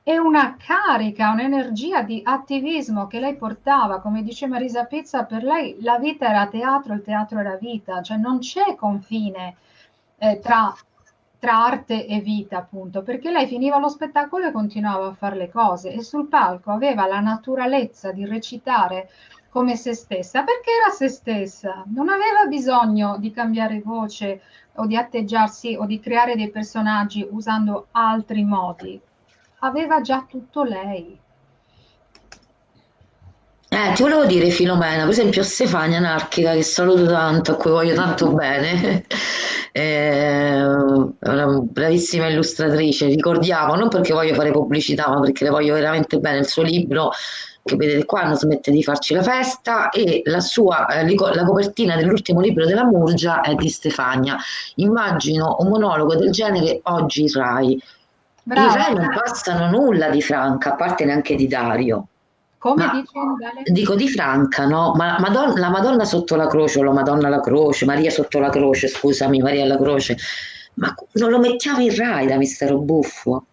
Speaker 2: e una carica, un'energia di attivismo che lei portava, come dice Marisa Pizza, per lei la vita era teatro, il teatro era vita, cioè non c'è confine eh, tra, tra arte e vita, appunto, perché lei finiva lo spettacolo e continuava a fare le cose e sul palco aveva la naturalezza di recitare come se stessa, perché era se stessa, non aveva bisogno di cambiare voce o di atteggiarsi o di creare dei personaggi usando altri modi, aveva già tutto lei.
Speaker 1: Eh, ti volevo dire Filomena, per esempio Stefania Anarchica, che saluto tanto, a cui voglio tanto bene, è [laughs] una bravissima illustratrice, ricordiamo, non perché voglio fare pubblicità, ma perché le voglio veramente bene, il suo libro che vedete qua non smette di farci la festa e la sua eh, la copertina dell'ultimo libro della Murgia è di Stefania immagino un monologo del genere oggi Rai Brava. i Rai non passano nulla di Franca a parte neanche di Dario
Speaker 2: come dici?
Speaker 1: Dico di Franca, no? Ma Madonna, la Madonna sotto la croce o la Madonna alla croce, Maria sotto la croce, scusami, Maria alla croce, ma non lo mettiamo in Rai da mistero buffo?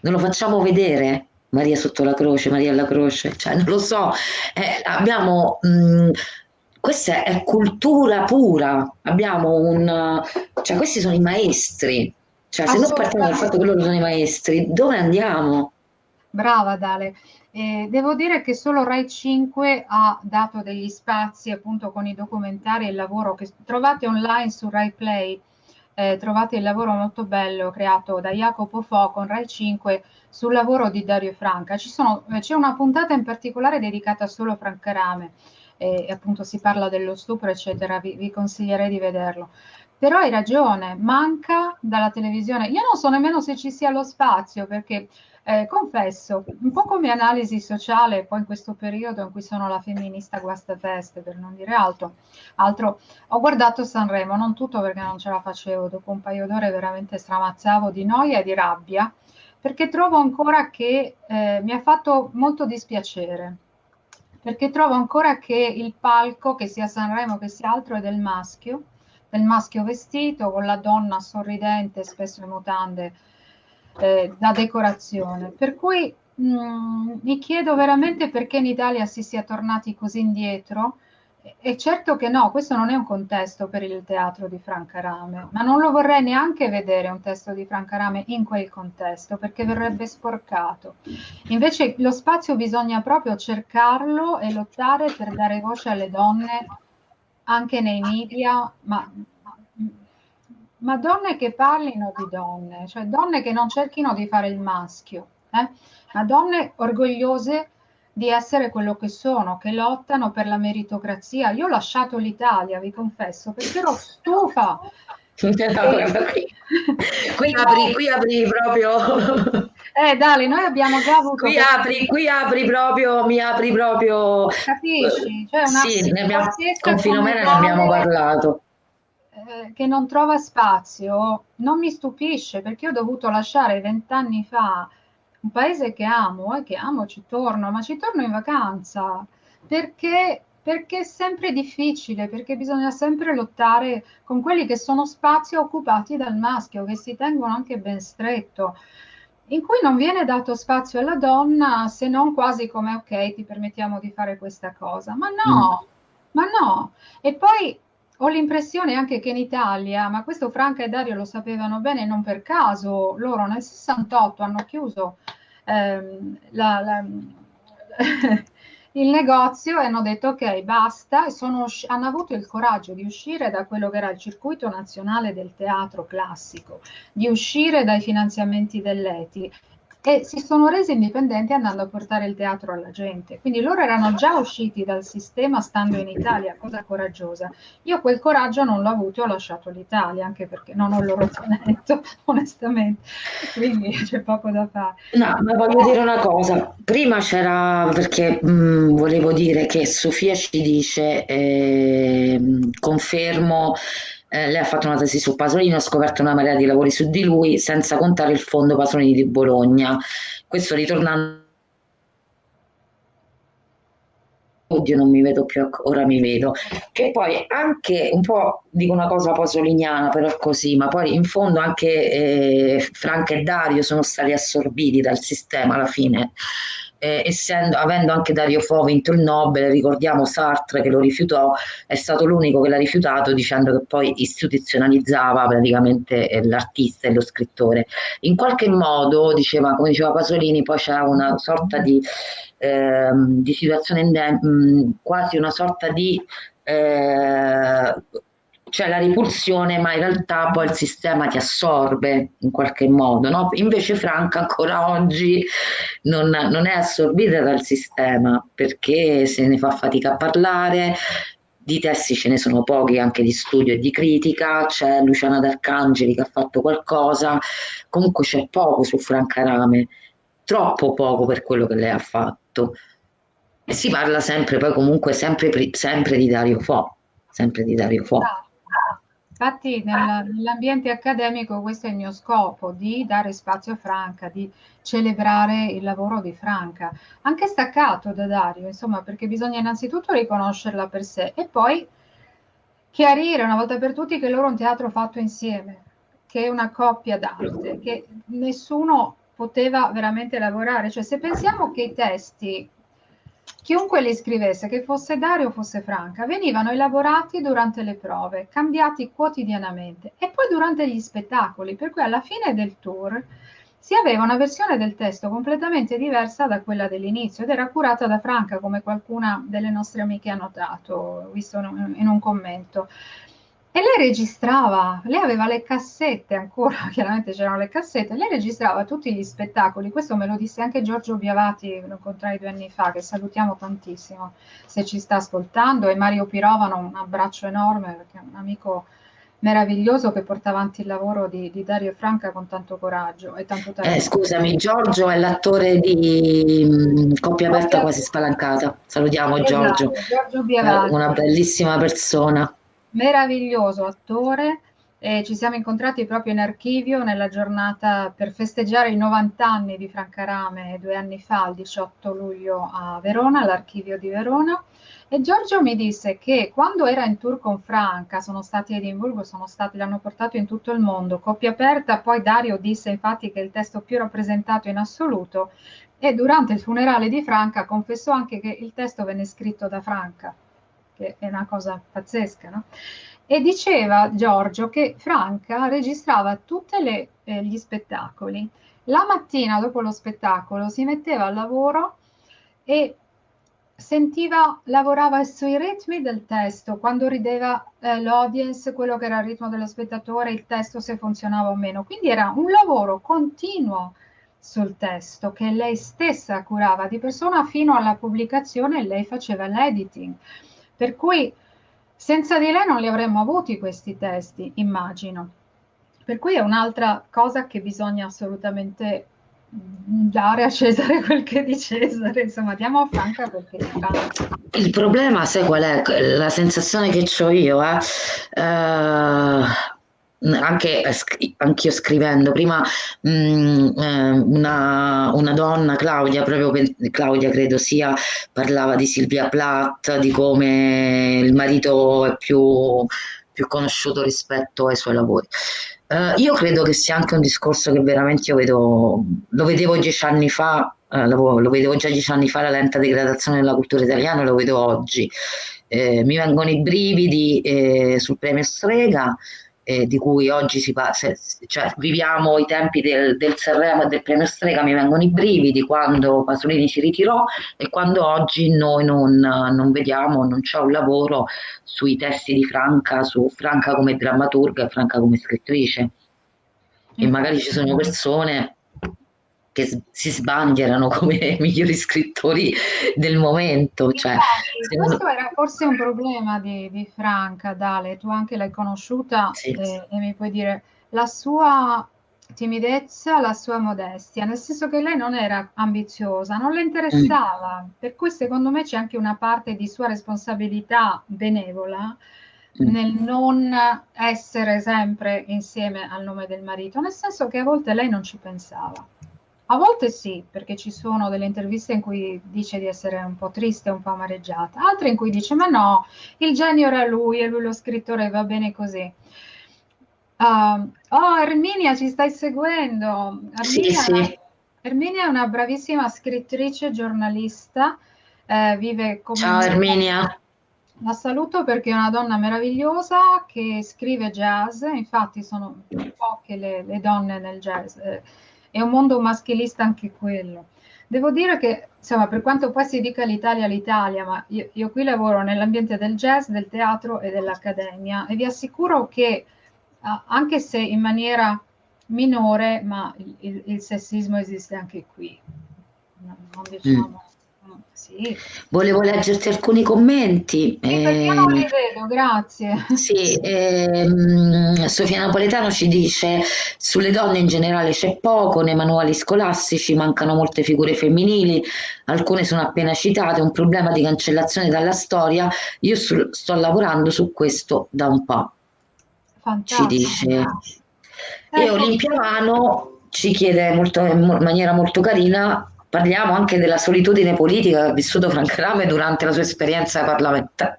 Speaker 1: Non lo facciamo vedere? Maria sotto la croce, Maria alla croce, cioè non lo so, eh, abbiamo, mh, mm, questa è cultura pura, abbiamo un, cioè questi sono i maestri, cioè se non partiamo dal fatto che loro sono i maestri, dove andiamo?
Speaker 2: Brava Dale, eh, devo dire che solo Rai 5 ha dato degli spazi appunto con i documentari e il lavoro che trovate online su Rai Play, eh, trovate il lavoro molto bello creato da Jacopo Fo con Rai 5 sul lavoro di Dario Franca. Sono, eh, c'è una puntata in particolare dedicata solo a Franca Rame, e appunto si parla dello stupro, eccetera, vi, vi consiglierei di vederlo. Però hai ragione, manca dalla televisione. Io non so nemmeno se ci sia lo spazio, perché eh, confesso, un po' come analisi sociale, poi in questo periodo in cui sono la femminista guastafeste, per non dire altro, altro, ho guardato Sanremo, non tutto perché non ce la facevo, dopo un paio d'ore veramente stramazzavo di noia e di rabbia, perché trovo ancora che eh, mi ha fatto molto dispiacere, perché trovo ancora che il palco, che sia Sanremo che sia altro, è del maschio, del maschio vestito, con la donna sorridente, spesso in mutande, eh, da decorazione. Per cui mh, mm, mi chiedo veramente perché in Italia si sia tornati così indietro e certo che no, questo non è un contesto per il teatro di Franca Rame, ma non lo vorrei neanche vedere un testo di Franca Rame in quel contesto, perché verrebbe sporcato. Invece lo spazio bisogna proprio cercarlo e lottare per dare voce alle donne anche nei media, ma, ma donne che parlino di donne, cioè donne che non cerchino di fare il maschio, eh? ma donne orgogliose di essere quello che sono, che lottano per la meritocrazia. Io ho lasciato l'Italia, vi confesso, perché ero stufa. [laughs]
Speaker 1: qui, qui, apri, qui apri proprio.
Speaker 2: Eh, Dale, noi abbiamo già avuto.
Speaker 1: Qui apri, qui apri proprio, mi apri proprio.
Speaker 2: Capisci? Cioè
Speaker 1: una sì, ne abbiamo, con Filomena ne abbiamo parlato.
Speaker 2: Eh, che non trova spazio non mi stupisce perché ho dovuto lasciare vent'anni fa un paese che amo e che amo, ci torno, ma ci torno in vacanza perché, perché è sempre difficile, perché bisogna sempre lottare con quelli che sono spazi occupati dal maschio, che si tengono anche ben stretto, in cui non viene dato spazio alla donna se non quasi come ok, ti permettiamo di fare questa cosa. Ma no, mm. ma no. E poi ho l'impressione anche che in Italia, ma questo Franca e Dario lo sapevano bene, non per caso, loro nel 68 hanno chiuso ehm, la, la, [laughs] il negozio e hanno detto ok, basta, e sono, hanno avuto il coraggio di uscire da quello che era il circuito nazionale del teatro classico, di uscire dai finanziamenti dell'ETI e si sono resi indipendenti andando a portare il teatro alla gente. Quindi loro erano già usciti dal sistema stando in Italia, cosa coraggiosa. Io quel coraggio non l'ho avuto e ho lasciato l'Italia, anche perché non ho il loro talento, [laughs] onestamente. Quindi c'è poco da fare.
Speaker 1: No, ma voglio dire una cosa. Prima c'era, perché mh, volevo dire che Sofia ci dice, eh, confermo eh, lei ha fatto una tesi su Pasolini, ha scoperto una marea di lavori su di lui, senza contare il fondo Pasolini di Bologna. Questo ritornando Oddio, non mi vedo più, ora mi vedo. Che poi anche un po' dico una cosa pasoliniana, però così, ma poi in fondo anche eh, Franca e Dario sono stati assorbiti dal sistema alla fine eh, essendo, avendo anche Dario Fo vinto il Nobel, ricordiamo Sartre che lo rifiutò, è stato l'unico che l'ha rifiutato dicendo che poi istituzionalizzava praticamente eh, l'artista e lo scrittore. In qualche modo, diceva, come diceva Pasolini, poi c'era una sorta di, eh, di situazione, quasi una sorta di... Eh, c'è la ripulsione, ma in realtà poi il sistema ti assorbe in qualche modo, no? Invece Franca ancora oggi non, non, è assorbita dal sistema perché se ne fa fatica a parlare, di testi ce ne sono pochi anche di studio e di critica, c'è Luciana D'Arcangeli che ha fatto qualcosa, comunque c'è poco su Franca Rame, troppo poco per quello che lei ha fatto. E si parla sempre, poi comunque sempre, sempre di Dario Fo, sempre di Dario Fo.
Speaker 2: Infatti nell'ambiente accademico questo è il mio scopo, di dare spazio a Franca, di celebrare il lavoro di Franca, anche staccato da Dario, insomma, perché bisogna innanzitutto riconoscerla per sé e poi chiarire una volta per tutti che loro è un teatro fatto insieme, che è una coppia d'arte, che nessuno poteva veramente lavorare. Cioè se pensiamo che i testi Chiunque li scrivesse, che fosse Dario o fosse Franca, venivano elaborati durante le prove, cambiati quotidianamente e poi durante gli spettacoli, per cui alla fine del tour si aveva una versione del testo completamente diversa da quella dell'inizio ed era curata da Franca, come qualcuna delle nostre amiche ha notato, visto in un commento. E lei registrava, lei aveva le cassette ancora, [laughs] chiaramente c'erano le cassette, lei registrava tutti gli spettacoli, questo me lo disse anche Giorgio Biavati, lo incontrai due anni fa, che salutiamo tantissimo se ci sta ascoltando, e Mario Pirovano, un abbraccio enorme perché è un amico meraviglioso che porta avanti il lavoro di, di Dario Franca con tanto coraggio e tanto talento.
Speaker 1: Eh, scusami, Giorgio è l'attore di um, Coppia aperta quasi spalancata. Salutiamo esatto, Giorgio. Giorgio Biavati. Una bellissima persona
Speaker 2: meraviglioso attore e ci siamo incontrati proprio in archivio nella giornata per festeggiare i 90 anni di Franca Rame due anni fa, il 18 luglio a Verona, all'archivio di Verona. E Giorgio mi disse che quando era in tour con Franca, sono stati a Edimburgo, stati, l'hanno portato in tutto il mondo, coppia aperta, poi Dario disse infatti che è il testo più rappresentato in assoluto e durante il funerale di Franca confessò anche che il testo venne scritto da Franca che è una cosa pazzesca, no? E diceva Giorgio che Franca registrava tutti eh, gli spettacoli. La mattina dopo lo spettacolo si metteva al lavoro e sentiva, lavorava sui ritmi del testo, quando rideva eh, l'audience, quello che era il ritmo dello spettatore, il testo se funzionava o meno. Quindi era un lavoro continuo sul testo che lei stessa curava di persona fino alla pubblicazione e lei faceva l'editing. Per cui senza di lei non li avremmo avuti questi testi, immagino. Per cui è un'altra cosa che bisogna assolutamente dare a Cesare [laughs] quel che è di Cesare, insomma, diamo a Franca perché
Speaker 1: Il problema, sai qual è? La sensazione che ho io, eh? Uh anche anch'io scrivendo. Prima mh, mm, eh, una, una, donna Claudia proprio Claudia credo sia parlava di Silvia Plath di come il marito è più, più conosciuto rispetto ai suoi lavori. Uh, io credo che sia anche un discorso che veramente io vedo lo vedevo dieci anni fa uh, lo, lo, vedevo già dieci anni fa la lenta degradazione della cultura italiana lo vedo oggi. Eh, mi vengono i brividi eh, sul premio Strega eh, di cui oggi si passa, cioè viviamo i tempi del, del Sanremo e del premio Strega, mi vengono i brividi quando Pasolini si ritirò e quando oggi noi non, non vediamo, non c'è un lavoro sui testi di Franca, su Franca come drammaturga e Franca come scrittrice. E magari ci sono persone che si sbandierano [laughs] come migliori scrittori del momento. Cioè,
Speaker 2: Infatti, questo era forse un problema di, di Franca, Dale, tu anche l'hai conosciuta
Speaker 1: sì.
Speaker 2: e, e mi puoi dire la sua timidezza, la sua modestia, nel senso che lei non era ambiziosa, non le interessava, mm. per cui secondo me c'è anche una parte di sua responsabilità benevola mm. nel non essere sempre insieme al nome del marito, nel senso che a volte lei non ci pensava. A volte sì, perché ci sono delle interviste in cui dice di essere un po' triste, un po' amareggiata, altre in cui dice ma no, il genio era lui e lui lo scrittore va bene così. Uh, oh, Erminia, ci stai seguendo?
Speaker 1: Erminia, sì, sì.
Speaker 2: Erminia è una bravissima scrittrice, giornalista, eh, vive come...
Speaker 1: Ciao Erminia.
Speaker 2: La saluto perché è una donna meravigliosa che scrive jazz, infatti sono poche le, le donne nel jazz. Eh, è un mondo maschilista anche quello. Devo dire che, insomma, per quanto poi si dica l'Italia l'Italia, ma io, io qui lavoro nell'ambiente del jazz, del teatro e dell'accademia e vi assicuro che, anche se in maniera minore, ma il, il, il sessismo esiste anche qui. Non, non diciamo...
Speaker 1: Sì. Volevo leggerti alcuni commenti.
Speaker 2: Sì, perché non li vedo, grazie.
Speaker 1: Sì, eh, Sofia Napoletano ci dice sulle donne in generale c'è poco, nei manuali scolastici mancano molte figure femminili, alcune sono appena citate, un problema di cancellazione dalla storia, io sto lavorando su questo da un po'. Fantastico. Ci dice. E. Olimpia Mano ci chiede molto, in maniera molto carina Parliamo anche della solitudine politica che ha vissuto Franca Rame durante la sua esperienza parlamentare.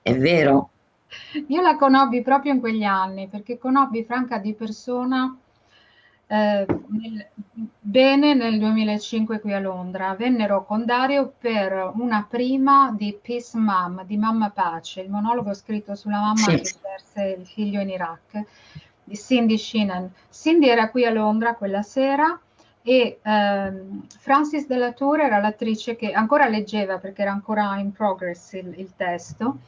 Speaker 1: È vero?
Speaker 2: Io la conobbi proprio in quegli anni, perché conobbi Franca di persona eh, nel, bene nel 2005 qui a Londra. Vennero con Dario per una prima di Peace Mom, di Mamma Pace, il monologo scritto sulla mamma sì. che perse il figlio in Iraq, di Cindy Sheenan. Cindy era qui a Londra quella sera e ehm, Francis Della Tour era l'attrice che ancora leggeva perché era ancora in progress il, il testo.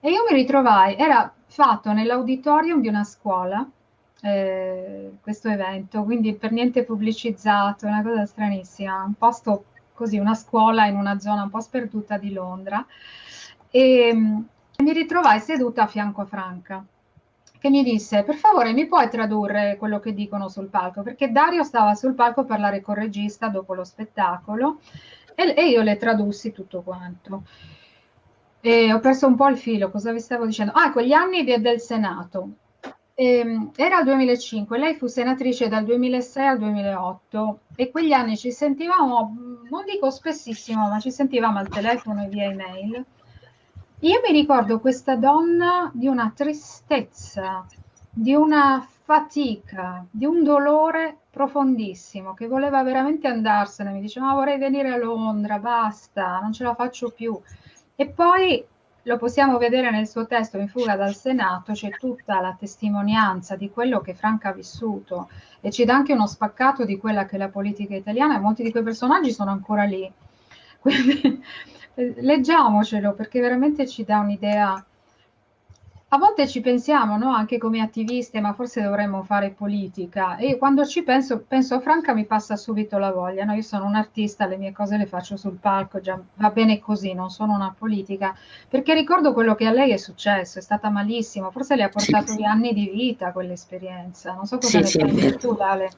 Speaker 2: E io mi ritrovai, era fatto nell'auditorium di una scuola eh, questo evento, quindi per niente pubblicizzato, una cosa stranissima, un posto così, una scuola in una zona un po' sperduta di Londra. E, e mi ritrovai seduta a fianco a Franca che mi disse per favore mi puoi tradurre quello che dicono sul palco? Perché Dario stava sul palco a parlare col regista dopo lo spettacolo e, e io le tradussi tutto quanto. E ho perso un po' il filo cosa vi stavo dicendo? Ah ecco gli anni de, del Senato. Ehm, era il 2005 lei fu senatrice dal 2006 al 2008 e quegli anni ci sentivamo non dico spessissimo ma ci sentivamo al telefono e via email io mi ricordo questa donna di una tristezza, di una fatica, di un dolore profondissimo, che voleva veramente andarsene, mi diceva: "Ma vorrei venire a Londra, basta, non ce la faccio più". E poi lo possiamo vedere nel suo testo In fuga dal Senato, c'è tutta la testimonianza di quello che Franca ha vissuto e ci dà anche uno spaccato di quella che è la politica italiana e molti di quei personaggi sono ancora lì. [laughs] Quindi leggiamocelo perché veramente ci dà un'idea. A volte ci pensiamo, no? anche come attiviste, ma forse dovremmo fare politica. E quando ci penso, penso a Franca mi passa subito la voglia. No? Io sono un artista, le mie cose le faccio sul palco, già va bene così, non sono una politica. Perché ricordo quello che a lei è successo, è stata malissimo, forse le ha portato sì. gli anni di vita quell'esperienza. Non so cosa sì, ne pensi tu, Dale.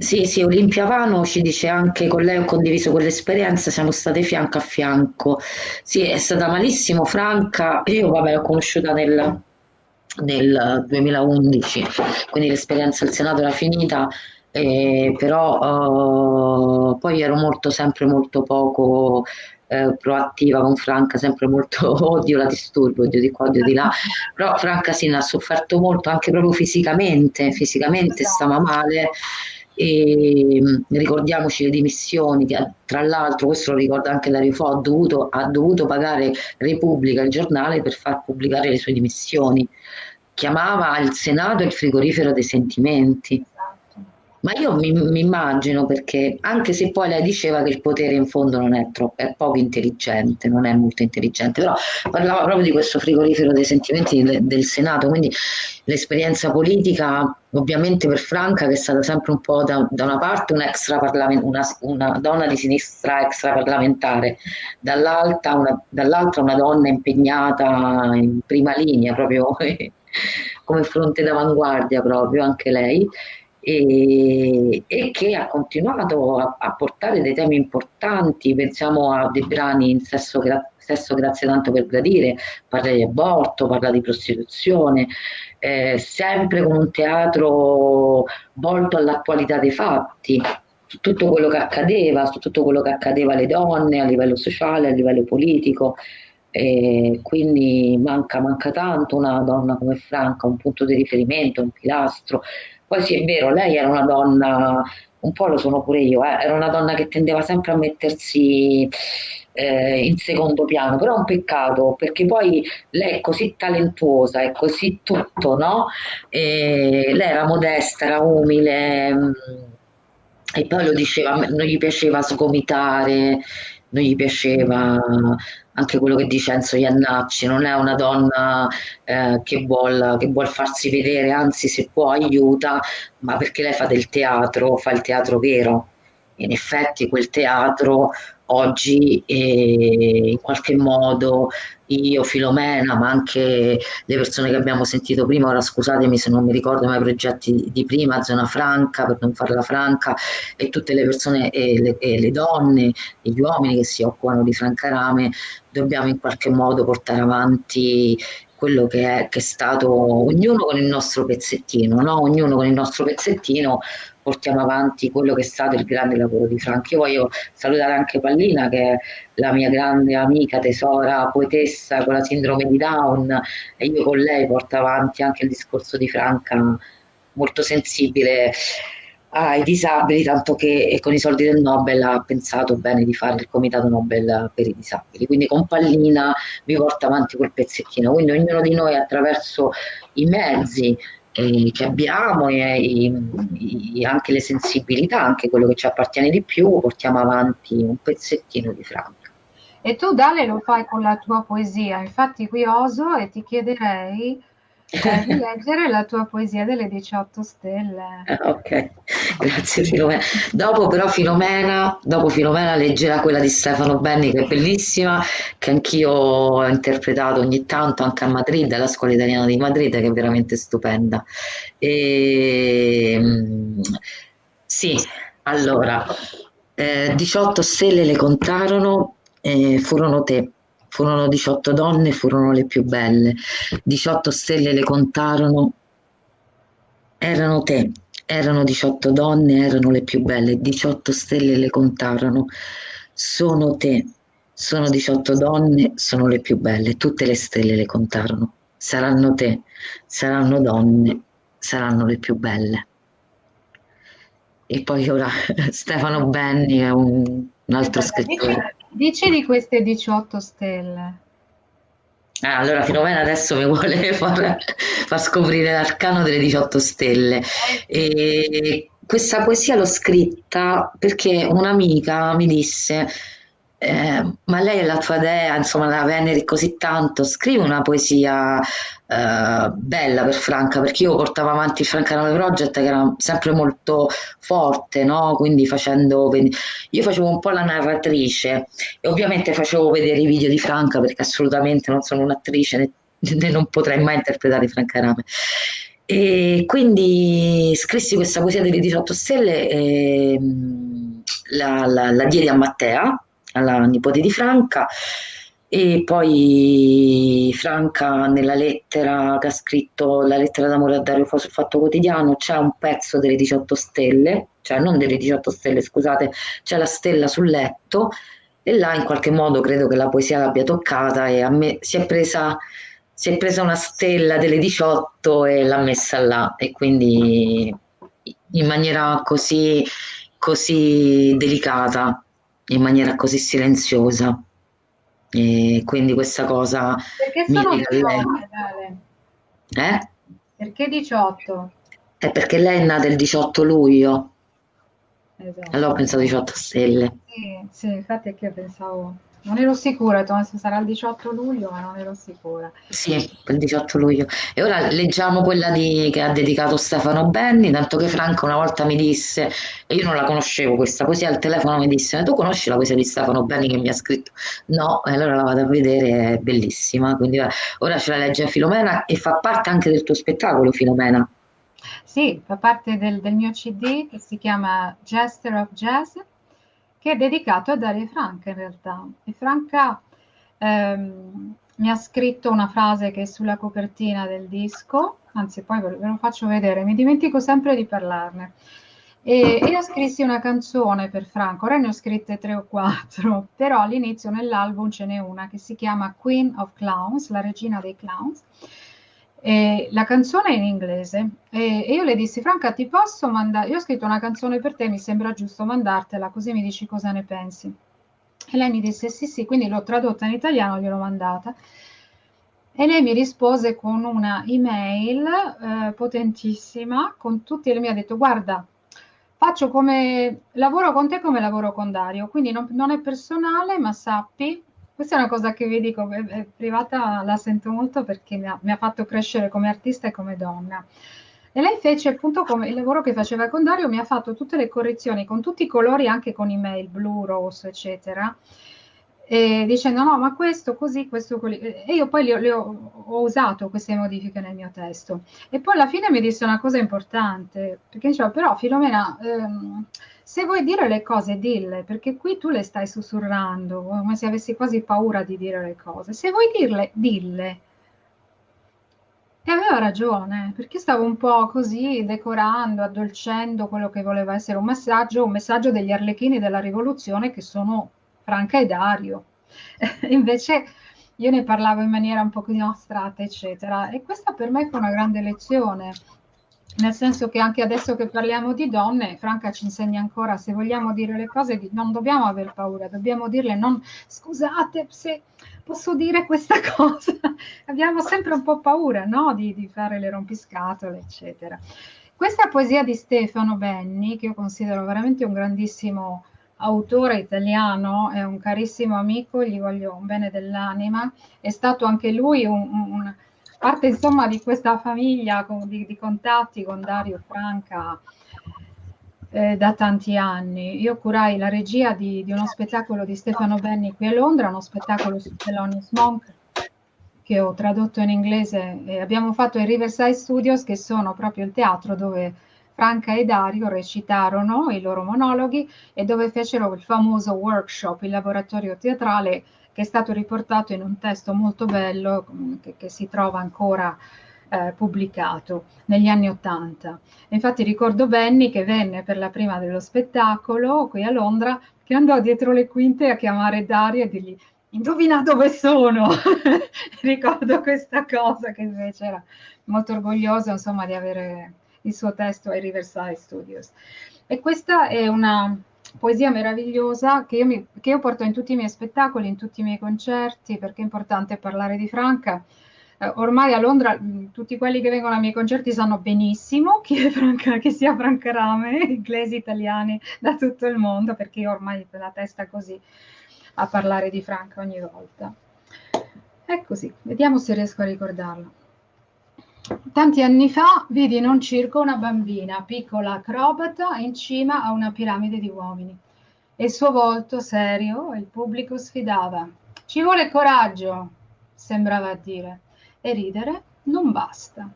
Speaker 1: Sì, sì, Olimpia Vano ci dice anche con lei ho condiviso quell'esperienza, siamo state fianco a fianco. Sì, è stata malissimo Franca, io vabbè l'ho conosciuta nel, nel 2011, quindi l'esperienza al Senato era finita, eh, però uh, poi ero molto, sempre molto poco eh, proattiva con Franca, sempre molto [laughs] odio la disturbo, odio di qua, odio di là, però Franca sì, ne ha sofferto molto anche proprio fisicamente, fisicamente stava male e mm, ricordiamoci le dimissioni che tra l'altro questo lo ricorda anche Dario Fo ha dovuto, ha dovuto pagare Repubblica il giornale per far pubblicare le sue dimissioni. Chiamava il Senato il frigorifero dei sentimenti Ma io mi, mi immagino perché, anche se poi lei diceva che il potere in fondo non è troppo, è poco intelligente, non è molto intelligente, però parlava proprio di questo frigorifero dei sentimenti del, del Senato, quindi l'esperienza politica, ovviamente per Franca, che è stata sempre un po' da, da una parte un una, una, donna di sinistra extraparlamentare, dall'altra una, dall'altra una donna impegnata in prima linea, proprio [laughs] come fronte d'avanguardia proprio anche lei e, e che ha continuato a, a, portare dei temi importanti, pensiamo a dei brani in sesso, gra, sesso grazie tanto per gradire, parla di aborto, parla di prostituzione, eh, sempre con un teatro volto all'attualità dei fatti, su tutto quello che accadeva, su tutto quello che accadeva alle donne a livello sociale, a livello politico. E quindi manca, manca tanto una donna come Franca, un punto di riferimento, un pilastro, poi sì, è vero, lei era una donna, un po' lo sono pure io, eh, era una donna che tendeva sempre a mettersi eh, in secondo piano, però è un peccato perché poi lei è così talentuosa, è così tutto, no? E lei era modesta, era umile mm, e poi lo diceva, non gli piaceva sgomitare, non gli piaceva anche quello che dice Enzo Iannacci, non è una donna eh, che, vuol, che vuol farsi vedere, anzi se può aiuta, ma perché lei fa del teatro, fa il teatro vero. In effetti quel teatro oggi eh, in qualche modo io, Filomena, ma anche le persone che abbiamo sentito prima, ora scusatemi se non mi ricordo mai i progetti di prima, Zona Franca, per non farla franca, e tutte le persone, e le, e le donne, e gli uomini che si occupano di Francarame, dobbiamo in qualche modo portare avanti quello che è, che è stato ognuno con il nostro pezzettino, no? ognuno con il nostro pezzettino portiamo avanti quello che è stato il grande lavoro di Franco. Io voglio salutare anche Pallina che è la mia grande amica, tesora, poetessa con la sindrome di Down e io con lei porto avanti anche il discorso di Franca molto sensibile ai disabili, tanto che con i soldi del Nobel ha pensato bene di fare il comitato Nobel per i disabili. Quindi con Pallina vi porta avanti quel pezzettino. Quindi ognuno di noi attraverso i mezzi eh, che abbiamo e, e, anche le sensibilità, anche quello che ci appartiene di più, portiamo avanti un pezzettino di Franca.
Speaker 2: E tu Dale lo fai con la tua poesia, infatti qui oso e ti chiederei eh, [laughs] di leggere la tua poesia delle 18 stelle.
Speaker 1: Eh, ok, [laughs] grazie Filomena. Dopo però Filomena, dopo Filomena leggerà quella di Stefano Benni che è bellissima, che anch'io ho interpretato ogni tanto anche a Madrid, alla scuola italiana di Madrid, che è veramente stupenda. E, ehm, sì, allora, eh, 18 stelle le contarono, eh, furono te Furono 18 donne, furono le più belle. 18 stelle le contarono. Erano te, erano 18 donne, erano le più belle. 18 stelle le contarono. Sono te, sono 18 donne, sono le più belle. Tutte le stelle le contarono. Saranno te, saranno donne, saranno le più belle. E poi ora [laughs] Stefano Benni è un, un altro scrittore.
Speaker 2: Dici di queste 18 stelle.
Speaker 1: Ah, allora Filomena adesso mi vuole [laughs] far, far scoprire l'arcano delle 18 stelle. E questa poesia l'ho scritta perché un'amica mi disse eh, ma lei è la tua dea, insomma la veneri così tanto, scrivi una poesia eh, bella per Franca, perché io portavo avanti il Francanale Project che era sempre molto forte, no? quindi facendo, io facevo un po' la narratrice e ovviamente facevo vedere i video di Franca perché assolutamente non sono un'attrice né, né non potrei mai interpretare Franca Rame. E quindi scrissi questa poesia delle 18 stelle e mm, la, la, la diedi a Mattea alla nipote di Franca e poi Franca nella lettera che ha scritto la lettera d'amore a Dario sul Fatto Quotidiano c'è un pezzo delle 18 stelle, cioè non delle 18 stelle scusate, c'è la stella sul letto e là in qualche modo credo che la poesia l'abbia toccata e a me si è presa, si è presa una stella delle 18 e l'ha messa là e quindi in maniera così, così delicata in maniera così silenziosa. E quindi questa cosa
Speaker 2: Perché sono mi 18,
Speaker 1: Eh?
Speaker 2: Perché 18?
Speaker 1: È perché lei è nata il 18 luglio, allora ho
Speaker 2: Esatto.
Speaker 1: pensato 18 stelle.
Speaker 2: Sì, sì, infatti è che io pensavo, non ero sicura, ho detto, "Ma se sarà il 18 luglio, ma non ero sicura.
Speaker 1: Sì, il 18 luglio. E ora leggiamo quella di- che ha dedicato Stefano Benni, tanto che Franca una volta mi disse, e io non la conoscevo questa poesia, al telefono mi disse, "Ma tu conosci la poesia di Stefano Benni che mi ha scritto? No, e allora la vado a vedere, è bellissima. Quindi ora ce la legge Filomena e fa parte anche del tuo spettacolo, Filomena.
Speaker 2: Sì, fa parte del, del mio CD che si chiama Jester of Jazz, che è dedicato a Daria Franca in realtà. E Franca ehm, mi ha scritto una frase che è sulla copertina del disco, anzi poi ve lo, ve lo faccio vedere, mi dimentico sempre di parlarne. E io scrissi una canzone per Franco, ora ne ho scritte tre o quattro, [laughs] però all'inizio nell'album ce n'è una che si chiama Queen of Clowns, la regina dei clowns. E la canzone è in inglese e, e io le dissi, Franca, ti posso mandare? Io ho scritto una canzone per te, mi sembra giusto mandartela, così mi dici cosa ne pensi. E lei mi disse sì, sì, quindi l'ho tradotta in italiano, gliel'ho mandata. E lei mi rispose con una email eh, potentissima, con tutti, e mi ha detto, guarda, faccio come, lavoro con te come lavoro con Dario, quindi non, non è personale, ma sappi, questa è una cosa che vi dico, è privata la sento molto perché mi ha, mi ha fatto crescere come artista e come donna. E lei fece appunto come il lavoro che faceva con Dario, mi ha fatto tutte le correzioni con tutti i colori, anche con email blu, rosso, eccetera, e dicendo no, ma questo così, questo così. E io poi le ho, ho usato queste modifiche nel mio testo. E poi alla fine mi disse una cosa importante, perché diceva, però Filomena, ehm, se vuoi dire le cose, dille, perché qui tu le stai sussurrando, come se avessi quasi paura di dire le cose. Se vuoi dirle, dille. E aveva ragione, perché stavo un po' così decorando, addolcendo quello che voleva essere un messaggio, un messaggio degli arlecchini della rivoluzione che sono Franca e Dario. [laughs] Invece io ne parlavo in maniera un po' così astratta, eccetera. E questa per me fu una grande lezione, nel senso che anche adesso che parliamo di donne, Franca ci insegna ancora, se vogliamo dire le cose non dobbiamo aver paura, dobbiamo dirle non scusate se posso dire questa [laughs] cosa. Abbiamo sempre un po' paura no? di, di fare le rompiscatole, eccetera. Questa poesia di Stefano Benni, che io considero veramente un grandissimo autore italiano, è un carissimo amico, gli voglio un bene dell'anima, è stato anche lui un, un parte insomma di questa famiglia con, di, di, contatti con Dario Franca eh, da tanti anni. Io curai la regia di, di, uno spettacolo di Stefano Benni qui a Londra, uno spettacolo su Thelonious Monk che ho tradotto in inglese e abbiamo fatto ai Riverside Studios che sono proprio il teatro dove Franca e Dario recitarono i loro monologhi e dove fecero il famoso workshop, il laboratorio teatrale che è stato riportato in un testo molto bello che, che si trova ancora eh, pubblicato negli anni Ottanta. Infatti ricordo Benny che venne per la prima dello spettacolo qui a Londra, che andò dietro le quinte a chiamare Dario e dirgli indovina dove sono. [laughs] ricordo questa cosa che invece era molto orgoglioso insomma di avere il suo testo ai Riverside Studios. E questa è una poesia meravigliosa che io, mi, che io, porto in tutti i miei spettacoli, in tutti i miei concerti, perché è importante parlare di Franca. Eh, ormai a Londra mh, tutti quelli che vengono ai miei concerti sanno benissimo chi Franca, che sia Franca Rame, [laughs] inglesi, italiani, da tutto il mondo, perché io ormai ho la testa così a parlare di Franca ogni volta. È così, vediamo se riesco a ricordarlo. Tanti anni fa vidi in un circo una bambina, piccola acrobata, in cima a una piramide di uomini. E il suo volto serio il pubblico sfidava. Ci vuole coraggio, sembrava dire, e ridere non basta.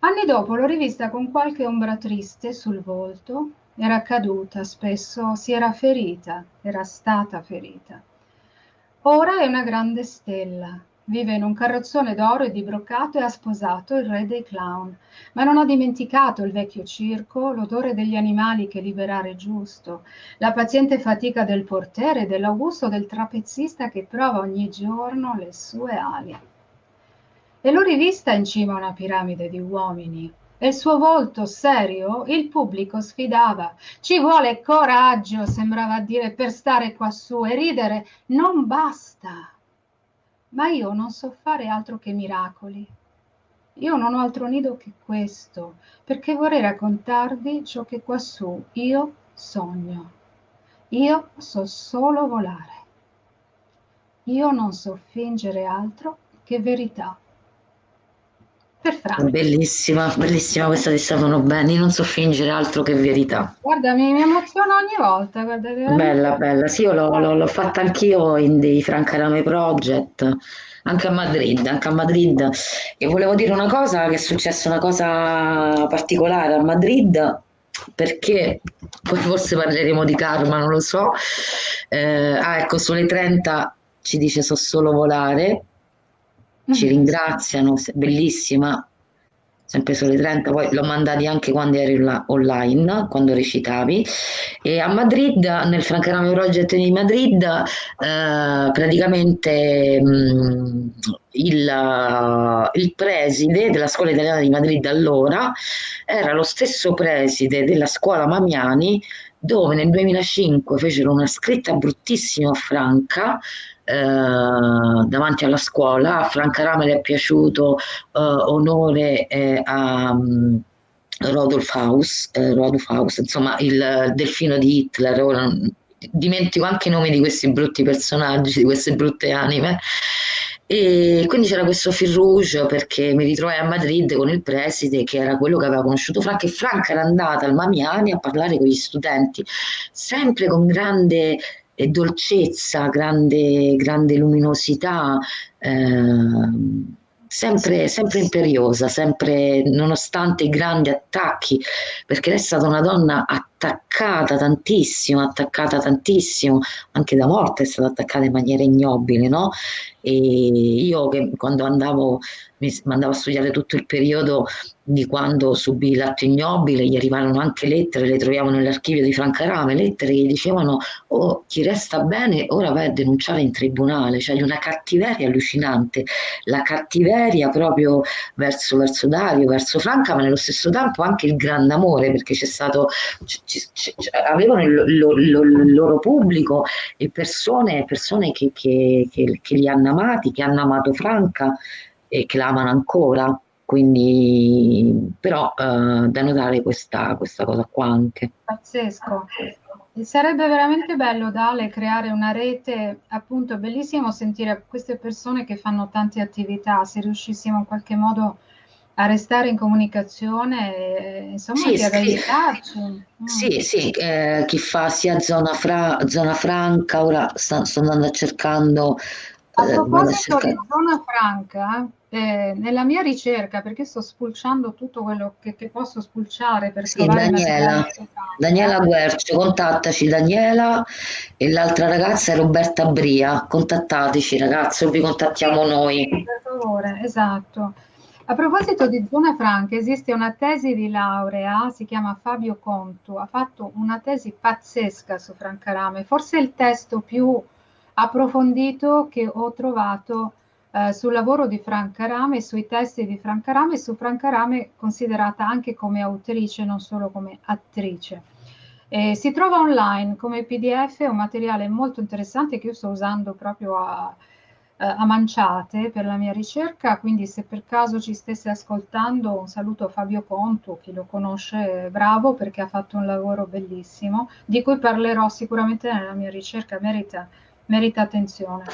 Speaker 2: Anni dopo l'ho rivista con qualche ombra triste sul volto, era caduta spesso, si era ferita, era stata ferita. Ora è una grande stella, Vive in un carrozzone d'oro e di broccato e ha sposato il re dei clown, ma non ha dimenticato il vecchio circo, l'odore degli animali che liberare è giusto, la paziente fatica del portiere e dell'augusto del trapezzista che prova ogni giorno le sue ali. E l'ho rivista in cima a una piramide di uomini, e il suo volto serio il pubblico sfidava. Ci vuole coraggio, sembrava dire, per stare quassù e ridere non basta ma io non so fare altro che miracoli. io non ho altro nido che questo, perché vorrei raccontarvi ciò che quassù io sogno. Io so solo volare. Io non so fingere altro che verità.
Speaker 1: Per Franco. Bellissima, bellissima questa di Stefano Benni, non so fingere altro che verità.
Speaker 2: Guarda, mi, mi emoziona ogni volta. Guarda,
Speaker 1: bella, bella. Sì, io l'ho, l'ho, l'ho fatta anch'io in dei Francarame Project, anche a Madrid, anche a Madrid. E volevo dire una cosa, che è successa una cosa particolare a Madrid, perché poi forse parleremo di karma, non lo so. Eh, ah, ecco, sulle 30 ci dice so solo volare, ci ringraziano, bellissima, sempre sulle 30, poi l'ho mandati anche quando eri online, quando recitavi. E a Madrid, nel Francarame Project di Madrid, eh, praticamente mh, mm, il, il, preside della scuola italiana di Madrid allora era lo stesso preside della scuola Mamiani dove nel 2005 fecero una scritta bruttissima a Franca eh, davanti alla scuola. A Franca Rame le è piaciuto eh, onore eh, a um, Rodolf Haus, eh, Rodolf Haus, insomma il delfino di Hitler. Ora, dimentico anche i nomi di questi brutti personaggi, di queste brutte anime. E quindi c'era questo fil rouge perché mi ritrovai a Madrid con il preside che era quello che aveva conosciuto Franca e Franca era andata al Mamiani a parlare con gli studenti, sempre con grande e dolcezza, grande, grande luminosità, eh, sempre, sempre imperiosa, sempre nonostante i grandi attacchi, perché lei è stata una donna attaccata tantissimo, attaccata tantissimo, anche da morte è stata attaccata in maniera ignobile, no? E io che quando andavo, mi andavo a studiare tutto il periodo di quando subì l'atto ignobile, gli arrivarono anche lettere, le troviamo nell'archivio di Francarame, lettere che dicevano oh, chi resta bene ora vai a denunciare in tribunale, cioè una cattiveria allucinante, la cattiveria proprio verso, verso Dario, verso Franca, ma nello stesso tempo anche il grande amore, perché c'è stato, avevano il, lo, lo, il, loro pubblico e persone, persone che, che, che, che li hanno amati, che hanno amato Franca e che la amano ancora quindi però eh, da notare questa, questa, cosa qua anche.
Speaker 2: Pazzesco. Sarebbe veramente bello, Dale, creare una rete, appunto, è bellissimo sentire queste persone che fanno tante attività, se riuscissimo in qualche modo a restare in comunicazione, e, insomma, sì, ad aiutarci.
Speaker 1: Mm. Sì, sì, eh, chi fa sia zona, fra, zona franca, ora sta, sto andando cercando...
Speaker 2: A eh, proposito di zona franca, eh, nella mia ricerca, perché sto spulciando tutto quello che, che posso spulciare per
Speaker 1: sì, Daniela, Daniela Guercio, contattaci Daniela e l'altra ragazza è Roberta Bria, contattateci ragazzi o vi contattiamo noi.
Speaker 2: Per favore, esatto. A proposito di zone franche, esiste una tesi di laurea, si chiama Fabio Contu, ha fatto una tesi pazzesca su Francarame, forse il testo più approfondito che ho trovato eh, sul lavoro di Franca Rame, sui testi di Franca Rame e su Franca Rame considerata anche come autrice, non solo come attrice. Eh, si trova online come PDF, è un materiale molto interessante che io sto usando proprio a, a manciate per la mia ricerca, quindi se per caso ci stesse ascoltando un saluto a Fabio Conto, chi lo conosce bravo perché ha fatto un lavoro bellissimo, di cui parlerò sicuramente nella mia ricerca, merita, merita attenzione.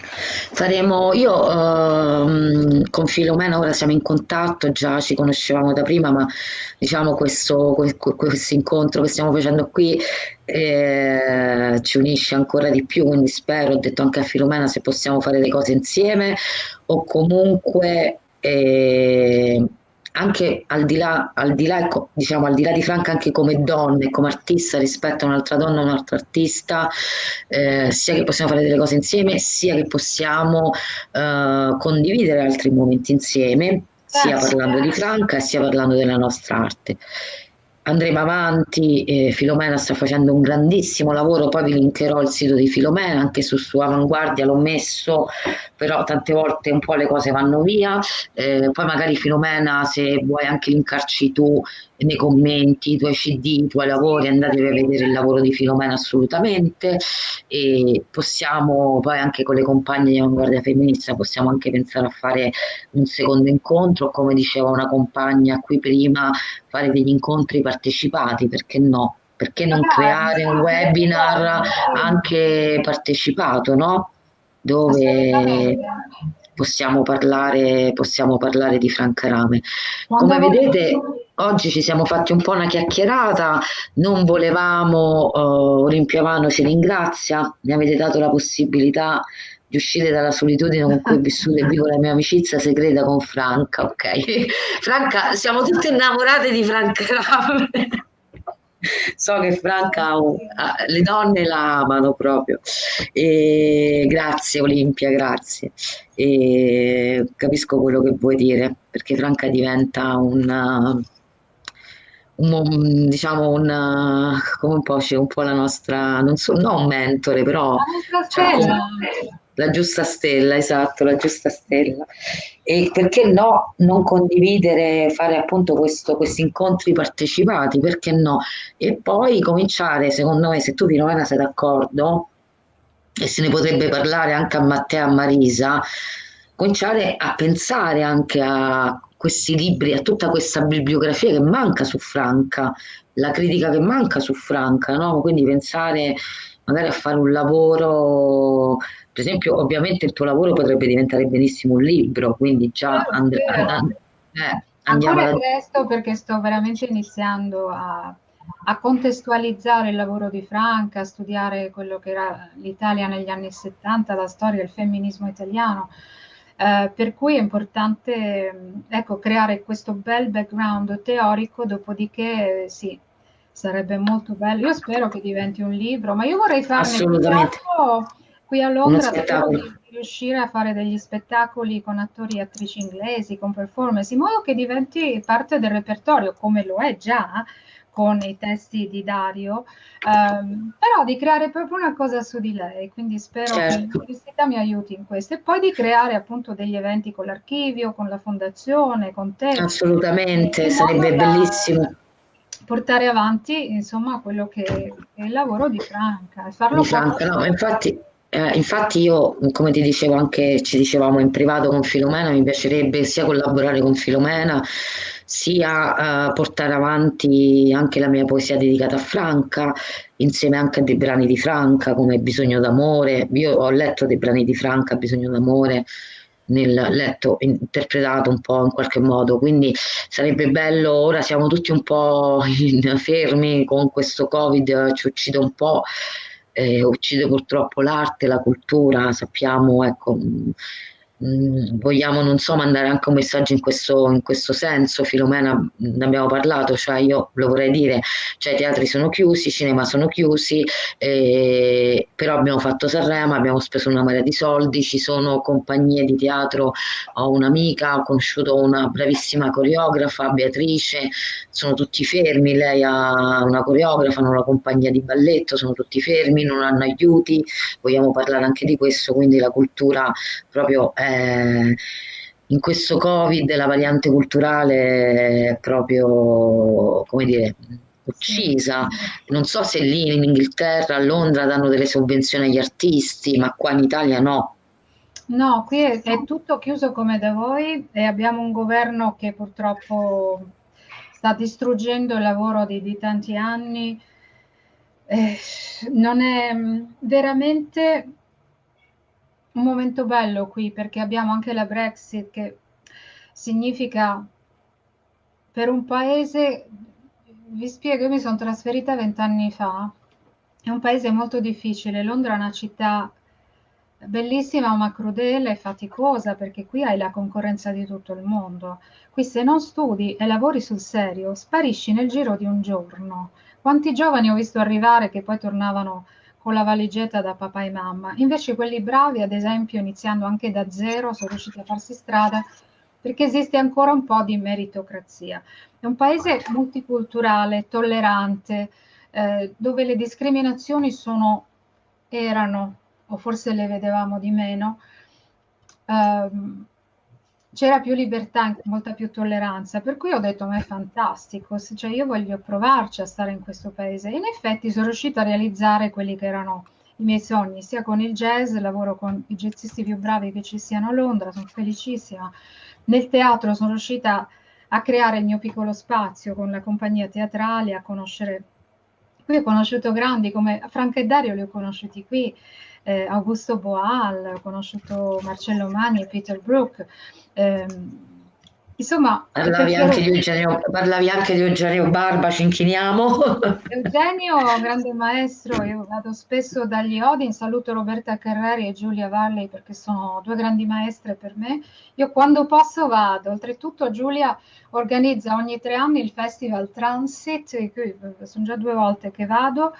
Speaker 1: Faremo, io ehm, con Filomena ora siamo in contatto, già ci conoscevamo da prima, ma diciamo questo, questo incontro che stiamo facendo qui eh, ci unisce ancora di più, quindi spero, ho detto anche a Filomena se possiamo fare le cose insieme o comunque eh, anche al di là, al di là, ecco, diciamo, al di là di Franca, anche come donna e come artista rispetto a un'altra donna, un altro artista, eh, sia che possiamo fare delle cose insieme, sia che possiamo eh, condividere altri momenti insieme, sia parlando di Franca sia parlando della nostra arte. Andremo avanti, eh, Filomena sta facendo un grandissimo lavoro, poi vi linkerò il sito di Filomena, anche su, su Avanguardia l'ho messo, però tante volte un po' le cose vanno via, eh, poi magari Filomena se vuoi anche linkarci tu nei commenti, i tuoi CD, i tuoi lavori, andatevi a vedere il lavoro di Filomena assolutamente. E possiamo poi anche con le compagne di Avanguardia Femminista possiamo anche pensare a fare un secondo incontro, come diceva una compagna qui prima, fare degli incontri partecipati, perché no? Perché non creare un webinar anche partecipato, no? Dove possiamo parlare, possiamo parlare di Franca Rame. Come vedete, oggi ci siamo fatti un po' una chiacchierata, non volevamo, uh, Olimpiavano ci ringrazia, mi avete dato la possibilità di uscire dalla solitudine con cui ho vissuto e vivo la mia amicizia segreta con Franca, ok? [laughs] Franca, siamo tutte innamorate di Franca Rame. so che Franca le donne la amano proprio. E grazie Olimpia, grazie. E capisco quello che vuoi dire, perché Franca diventa un un, diciamo un, come un po', c'è un po' la nostra, non so, non un mentore, però cioè, la giusta stella, esatto, la giusta stella. E perché no, non condividere, fare appunto questo, questi incontri partecipati, perché no? E poi cominciare, secondo me, se tu Pinovena sei d'accordo, e se ne potrebbe parlare anche a Matteo e a Marisa, cominciare a pensare anche a questi libri, a tutta questa bibliografia che manca su Franca, la critica che manca su Franca, no? Quindi pensare magari a fare un lavoro per esempio, ovviamente il tuo lavoro potrebbe diventare benissimo un libro, quindi già and- and-
Speaker 2: eh, andiamo Ancora presto perché sto veramente iniziando a, a, contestualizzare il lavoro di Franca, a studiare quello che era l'Italia negli anni 70, la storia del femminismo italiano. Eh, per cui è importante ecco, creare questo bel background teorico, dopodiché sì, sarebbe molto bello. Io spero che diventi un libro, ma io vorrei farne un Qui a Londra di riuscire a fare degli spettacoli con attori e attrici inglesi, con performance, in modo che diventi parte del repertorio, come lo è già con i testi di Dario, ehm, però di creare proprio una cosa su di lei, quindi spero certo. che l'università mi aiuti in questo e poi di creare appunto degli eventi con l'archivio, con la fondazione, con te.
Speaker 1: Assolutamente, sarebbe bellissimo
Speaker 2: portare avanti insomma quello che è il lavoro di Franca e farlo
Speaker 1: di Franca, no, infatti eh, infatti io, come ti dicevo anche, ci dicevamo in privato con Filomena, mi piacerebbe sia collaborare con Filomena, sia eh, portare avanti anche la mia poesia dedicata a Franca, insieme anche a dei brani di Franca come Bisogno d'amore. Io ho letto dei brani di Franca, Bisogno d'amore, nel letto, interpretato un po' in qualche modo, quindi sarebbe bello, ora siamo tutti un po' [laughs] fermi con questo Covid, ci uccide un po' eh, uccide purtroppo l'arte, la cultura, sappiamo, ecco, Mm, vogliamo, non so, mandare anche un messaggio in questo, in questo senso, Filomena, ne abbiamo parlato, cioè io lo vorrei dire, cioè i teatri sono chiusi, i cinema sono chiusi, eh, però abbiamo fatto Sanremo, abbiamo speso una marea di soldi, ci sono compagnie di teatro, ho un'amica, ho conosciuto una bravissima coreografa, Beatrice, sono tutti fermi, lei ha una coreografa, hanno una compagnia di balletto, sono tutti fermi, non hanno aiuti, vogliamo parlare anche di questo, quindi la cultura proprio è eh, in questo Covid la variante culturale è proprio, come dire, uccisa. Non so se lì in Inghilterra, a Londra danno delle sovvenzioni agli artisti, ma qua in Italia no.
Speaker 2: No, qui è, è tutto chiuso come da voi e abbiamo un governo che purtroppo sta distruggendo il lavoro di, di tanti anni. Eh, non è veramente un momento bello qui perché abbiamo anche la Brexit che significa per un paese, vi spiego, io mi sono trasferita vent'anni fa, è un paese molto difficile, Londra è una città bellissima ma crudele e faticosa perché qui hai la concorrenza di tutto il mondo. Qui se non studi e lavori sul serio, sparisci nel giro di un giorno. Quanti giovani ho visto arrivare che poi tornavano con la valigetta da papà e mamma. Invece quelli bravi, ad esempio, iniziando anche da zero, sono riusciti a farsi strada perché esiste ancora un po' di meritocrazia. È un paese multiculturale, tollerante, eh, dove le discriminazioni sono, erano, o forse le vedevamo di meno, ehm, c'era più libertà, molta più tolleranza, per cui ho detto ma è fantastico, cioè io voglio provarci a stare in questo paese. In effetti sono riuscita a realizzare quelli che erano i miei sogni, sia con il jazz, lavoro con i jazzisti più bravi che ci siano a Londra, sono felicissima. Nel teatro sono riuscita a creare il mio piccolo spazio con la compagnia teatrale, a conoscere... Qui ho conosciuto grandi come Franca e Dario li ho conosciuti qui, eh, Augusto Boal, ho conosciuto Marcello Magni, Peter Brook. Ehm, insomma,
Speaker 1: parlavi anche, Eugenio, parlavi anche, di Eugenio, Barba, ci inchiniamo. [laughs]
Speaker 2: Eugenio, grande maestro, io vado spesso dagli Odin, saluto Roberta Carrari e Giulia Varley perché sono due grandi maestre per me. Io quando posso vado, oltretutto Giulia organizza ogni tre anni il festival Transit, sono già due volte che vado,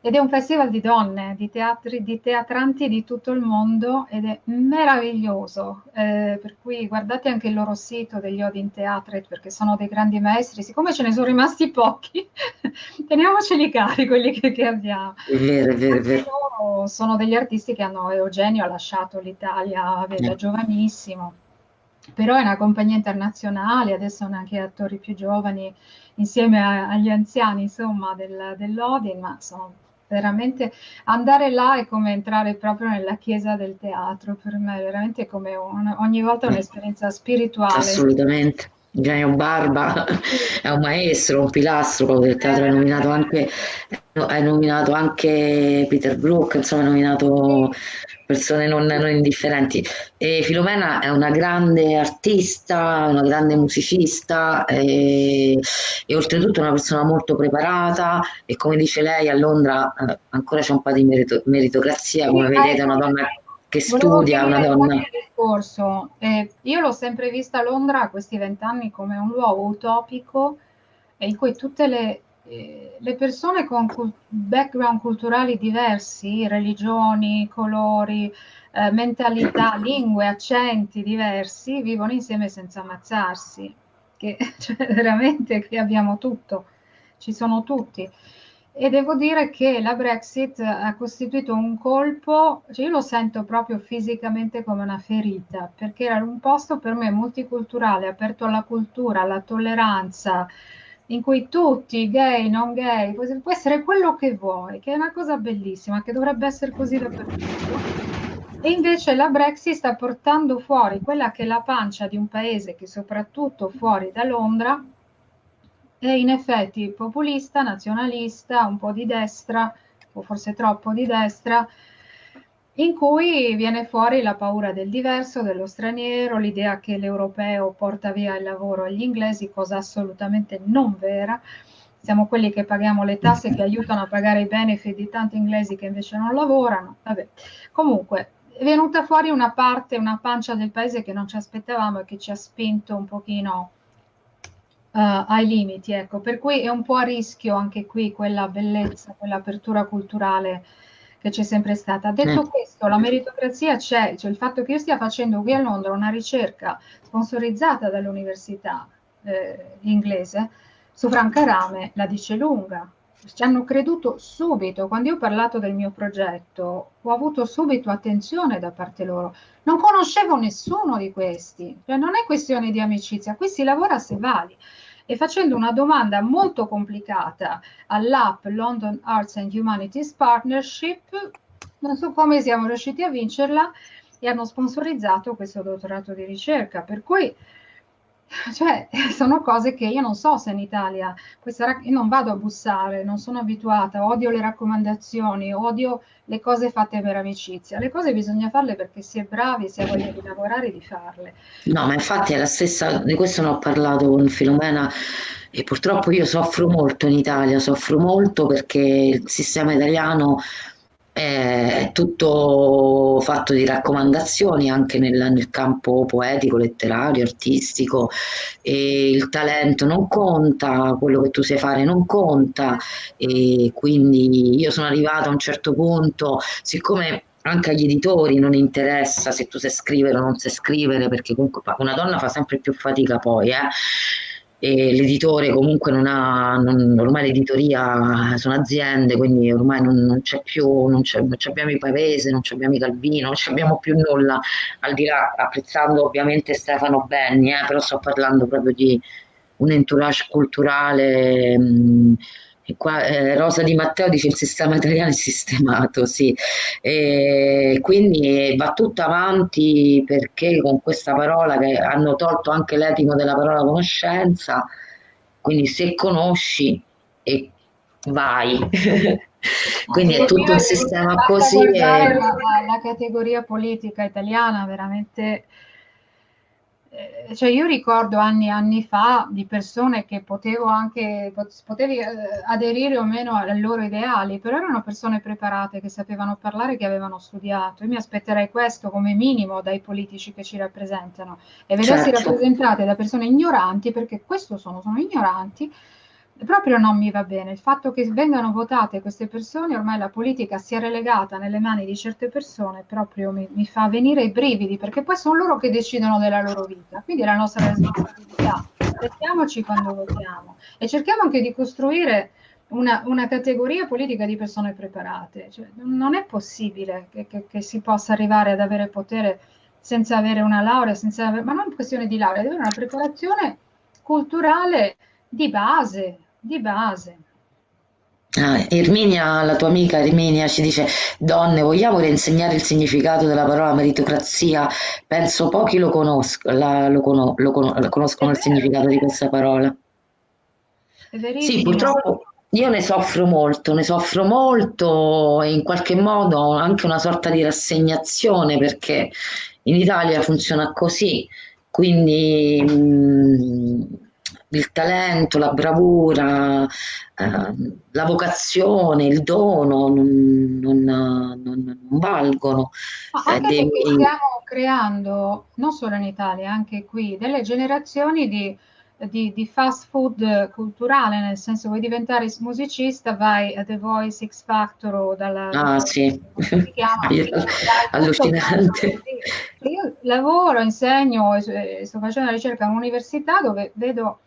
Speaker 2: ed è un festival di donne, di, teatri, di teatranti di tutto il mondo ed è meraviglioso, eh, per cui guardate anche il loro sito degli Odin Theatre perché sono dei grandi maestri, siccome ce ne sono rimasti pochi, [laughs] teniamoceli cari quelli che, che abbiamo.
Speaker 1: È vero, è vero, è vero.
Speaker 2: Sono degli artisti che hanno, Eugenio ha lasciato l'Italia da giovanissimo, però è una compagnia internazionale, adesso hanno anche attori più giovani insieme a, agli anziani insomma del, dell'Odin, ma sono veramente andare là è come entrare proprio nella chiesa del teatro, per me veramente come un, ogni volta un'esperienza spirituale.
Speaker 1: Assolutamente. Eugenio Barba [laughs] è un maestro, un pilastro del teatro, hai nominato anche, hai nominato anche Peter Brook, insomma hai nominato persone non, non, indifferenti. E Filomena è una grande artista, una grande musicista e, e, oltretutto una persona molto preparata e come dice lei a Londra eh, ancora c'è un po' di merito, meritocrazia, come vedete è una donna che studia, una donna...
Speaker 2: Discorso. Eh, io l'ho sempre vista a Londra a questi vent'anni come un luogo utopico in cui tutte le eh, le persone con background culturali diversi, religioni, colori, eh, mentalità, lingue, accenti diversi, vivono insieme senza ammazzarsi, che [laughs] cioè, veramente qui abbiamo tutto, ci sono tutti. E devo dire che la Brexit ha costituito un colpo, cioè io lo sento proprio fisicamente come una ferita, perché era un posto per me multiculturale, aperto alla cultura, alla tolleranza, in cui tutti, gay, non gay, può essere quello che vuoi, che è una cosa bellissima, che dovrebbe essere così dappertutto. E invece la Brexit sta portando fuori quella che è la pancia di un paese che soprattutto fuori da Londra è in effetti populista, nazionalista, un po' di destra, o forse troppo di destra, in cui viene fuori la paura del diverso, dello straniero, l'idea che l'europeo porta via il lavoro agli inglesi, cosa assolutamente non vera. Siamo quelli che paghiamo le tasse che aiutano a pagare i benefit di tanti inglesi che invece non lavorano. Vabbè. Comunque, è venuta fuori una parte, una pancia del paese che non ci aspettavamo e che ci ha spinto un pochino uh, ai limiti. Ecco. Per cui è un po' a rischio anche qui quella bellezza, quell'apertura culturale che c'è sempre stata. Detto eh. questo, la meritocrazia c'è, cioè il fatto che io stia facendo qui a Londra una ricerca sponsorizzata dall'università eh, inglese su Franca Rame la dice lunga. Ci hanno creduto subito, quando io ho parlato del mio progetto, ho avuto subito attenzione da parte loro. Non conoscevo nessuno di questi, cioè non è questione di amicizia, qui si lavora se vali. E facendo una domanda molto complicata all'app London Arts and Humanities Partnership, non so come siamo riusciti a vincerla e hanno sponsorizzato questo dottorato di ricerca, per cui [laughs] cioè, [laughs] sono cose che io non so se in Italia, questa, io non vado a bussare, non sono abituata, odio le raccomandazioni, odio le cose fatte per amicizia. Le cose bisogna farle perché si è bravi, si ha voglia di lavorare di farle.
Speaker 1: No, ma infatti è la stessa, di questo ne ho parlato con Filomena e purtroppo io soffro molto in Italia, soffro molto perché il sistema italiano è tutto fatto di raccomandazioni anche nel, nel, campo poetico, letterario, artistico e il talento non conta, quello che tu sai fare non conta e quindi io sono arrivata a un certo punto, siccome anche agli editori non interessa se tu sai scrivere o non sai scrivere, perché comunque una donna fa sempre più fatica poi, eh? E l'editore comunque non ha, non, ormai l'editoria sono aziende, quindi ormai non, non c'è più, non, c'è, non abbiamo i Pavese, non abbiamo i Calvino, non abbiamo più nulla, al di là, apprezzando ovviamente Stefano Benni, eh, però sto parlando proprio di un entourage culturale mh, qua, eh, Rosa Di Matteo dice il sistema italiano è sistemato, sì. E quindi va tutto avanti perché con questa parola che hanno tolto anche l'etimo della parola conoscenza, quindi se conosci e vai. [laughs] quindi è tutto un sistema così. E...
Speaker 2: La, la categoria politica italiana veramente eh, cioè io ricordo anni e anni fa di persone che potevo anche, potevi eh, aderire o meno ai loro ideali, però erano persone preparate che sapevano parlare, che avevano studiato. Io mi aspetterei questo come minimo dai politici che ci rappresentano e vedersi certo. rappresentate da persone ignoranti, perché questo sono, sono ignoranti, proprio non mi va bene. Il fatto che vengano votate queste persone, ormai la politica sia relegata nelle mani di certe persone, proprio mi, mi fa venire i brividi, perché poi sono loro che decidono della loro vita. Quindi è la nostra responsabilità. Restiamoci quando votiamo e cerchiamo anche di costruire una, una, categoria politica di persone preparate. Cioè, non è possibile che, che, che, si possa arrivare ad avere potere senza avere una laurea, senza avere, ma non è questione di laurea, deve avere una preparazione culturale di base, di base.
Speaker 1: Ah, Erminia, la tua amica Erminia ci dice donne vogliamo reinsegnare il significato della parola meritocrazia? Penso pochi lo, conosco, la, lo, cono, lo, cono, conoscono il significato di questa parola. Sì purtroppo io ne soffro molto ne soffro molto e in qualche modo anche una sorta di rassegnazione perché in Italia funziona così quindi mh, mm, il talento, la bravura, eh, la vocazione, il dono non, non, non, non valgono.
Speaker 2: Ma anche eh, dei... stiamo creando, non solo in Italia, anche qui, delle generazioni di, di, di, fast food culturale, nel senso vuoi diventare musicista, vai a The Voice X Factor o dalla...
Speaker 1: Ah sì, [laughs] allucinante.
Speaker 2: Io lavoro, insegno, sto facendo ricerca in un'università dove vedo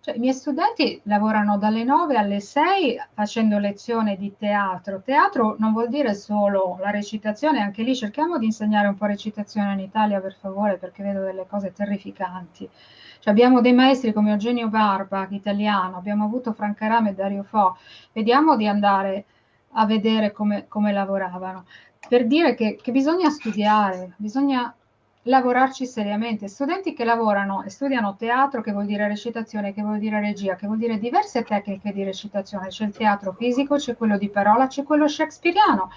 Speaker 2: cioè, I miei studenti lavorano dalle 9 alle 6 facendo lezione di teatro. Teatro non vuol dire solo la recitazione, anche lì cerchiamo di insegnare un po' recitazione in Italia, per favore, perché vedo delle cose terrificanti. Cioè, abbiamo dei maestri come Eugenio Barba, italiano, abbiamo avuto Franca Rame e Dario Fo. Vediamo di andare a vedere come, come lavoravano. Per dire che, che bisogna studiare, bisogna lavorarci seriamente. Studenti che lavorano e studiano teatro, che vuol dire recitazione, che vuol dire regia, che vuol dire diverse tecniche di recitazione. C'è il teatro fisico, c'è quello di parola, c'è quello shakespeariano.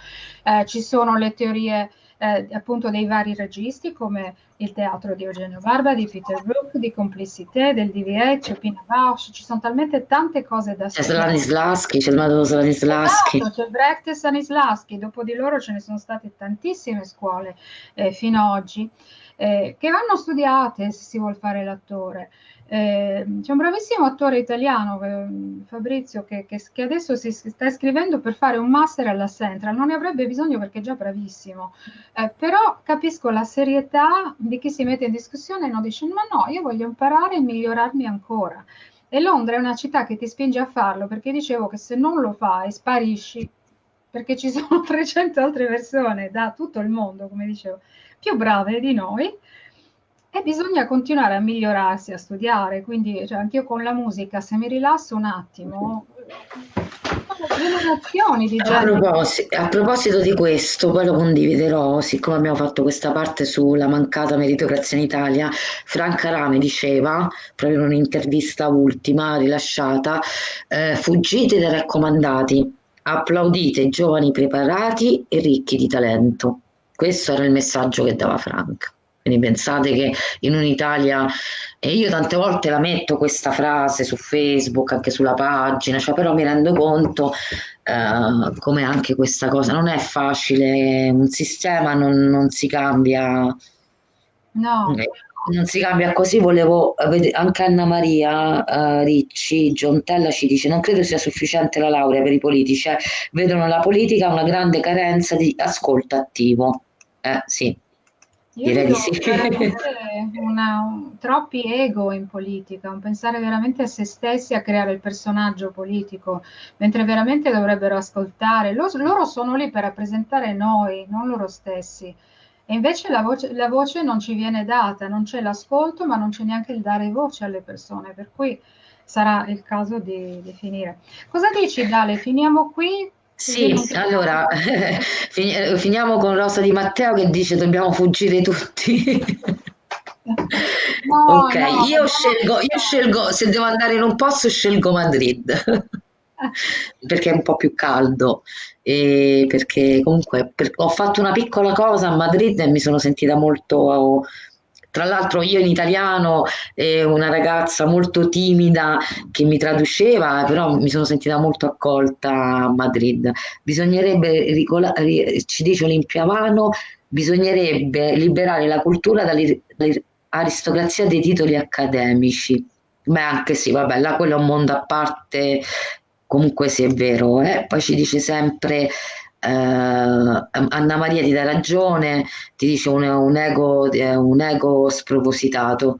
Speaker 2: Eh, ci sono le teorie eh, appunto dei vari registi come il teatro di Eugenio Barba, di Peter Brook, di Complicité, del c'è Pina Bausch, ci sono talmente tante cose da
Speaker 1: studiare. C'è Stanislaschi, c'è il Madono Stanislaschi.
Speaker 2: Esatto, c'è Brecht e Stanislaschi, dopo di loro ce ne sono state tantissime scuole eh, fino ad oggi eh, che vanno studiate se si vuole fare l'attore. Eh, c'è un bravissimo attore italiano, eh, Fabrizio, che, che, che, adesso si sta iscrivendo per fare un master alla Central, non ne avrebbe bisogno perché è già bravissimo, eh, però capisco la serietà di chi si mette in discussione e non dice ma no, io voglio imparare e migliorarmi ancora. E Londra è una città che ti spinge a farlo perché dicevo che se non lo fai sparisci, perché ci [laughs] sono 300 altre persone da tutto il mondo, come dicevo, più brave di noi e bisogna continuare a migliorarsi, a studiare, quindi cioè, anche io con la musica, se mi rilasso un attimo,
Speaker 1: di a, proposito, a proposito di questo, poi lo condividerò, siccome abbiamo fatto questa parte sulla mancata meritocrazia in Italia, Franca Rame diceva, proprio in un'intervista ultima rilasciata, eh, fuggite dai raccomandati, applaudite giovani preparati e ricchi di talento. Questo era il messaggio che dava Frank. Quindi pensate che in un'Italia, e io tante volte la metto questa frase su Facebook, anche sulla pagina, cioè però mi rendo conto eh, come anche questa cosa non è facile, un sistema non, non si cambia.
Speaker 2: No, eh,
Speaker 1: non si cambia così, volevo anche Anna Maria eh, Ricci, Giontella ci dice non credo sia sufficiente la laurea per i politici, eh, vedono la politica una grande carenza di ascolto attivo. Eh sì,
Speaker 2: Io
Speaker 1: direi di sì. [laughs]
Speaker 2: una- un- troppi ego in politica, un pensare veramente a se stessi, a creare il personaggio politico, mentre veramente dovrebbero ascoltare. Lo- loro sono lì per rappresentare noi, non loro stessi. E invece la voce, la voce non ci viene data, non c'è l'ascolto, ma non c'è neanche il dare voce alle persone, per cui sarà il caso di, di finire. Cosa dici, Dale? Finiamo qui?
Speaker 1: Sì, allora [laughs] fini- eh, finiamo con Rosa Di Matteo che dice dobbiamo fuggire tutti.
Speaker 2: No, [laughs]
Speaker 1: Ok,
Speaker 2: no,
Speaker 1: io
Speaker 2: dobbiamo
Speaker 1: scelgo, io scelgo, se devo andare in un posto scelgo Madrid, [laughs] perché è un po' più caldo. E perché comunque per- ho fatto una piccola cosa a Madrid e mi sono sentita molto, tra l'altro io in italiano e una ragazza molto timida che mi traduceva, però mi sono sentita molto accolta a Madrid. Bisognerebbe, ci dice Olimpia Vano, bisognerebbe liberare la cultura dall'aristocrazia dei titoli accademici. Beh, anche sì, vabbè, là quello è un mondo a parte, comunque sì, è vero. eh. Poi ci dice sempre eh, Anna Maria ti dà ragione, ti dice un, un ego, eh, un ego spropositato.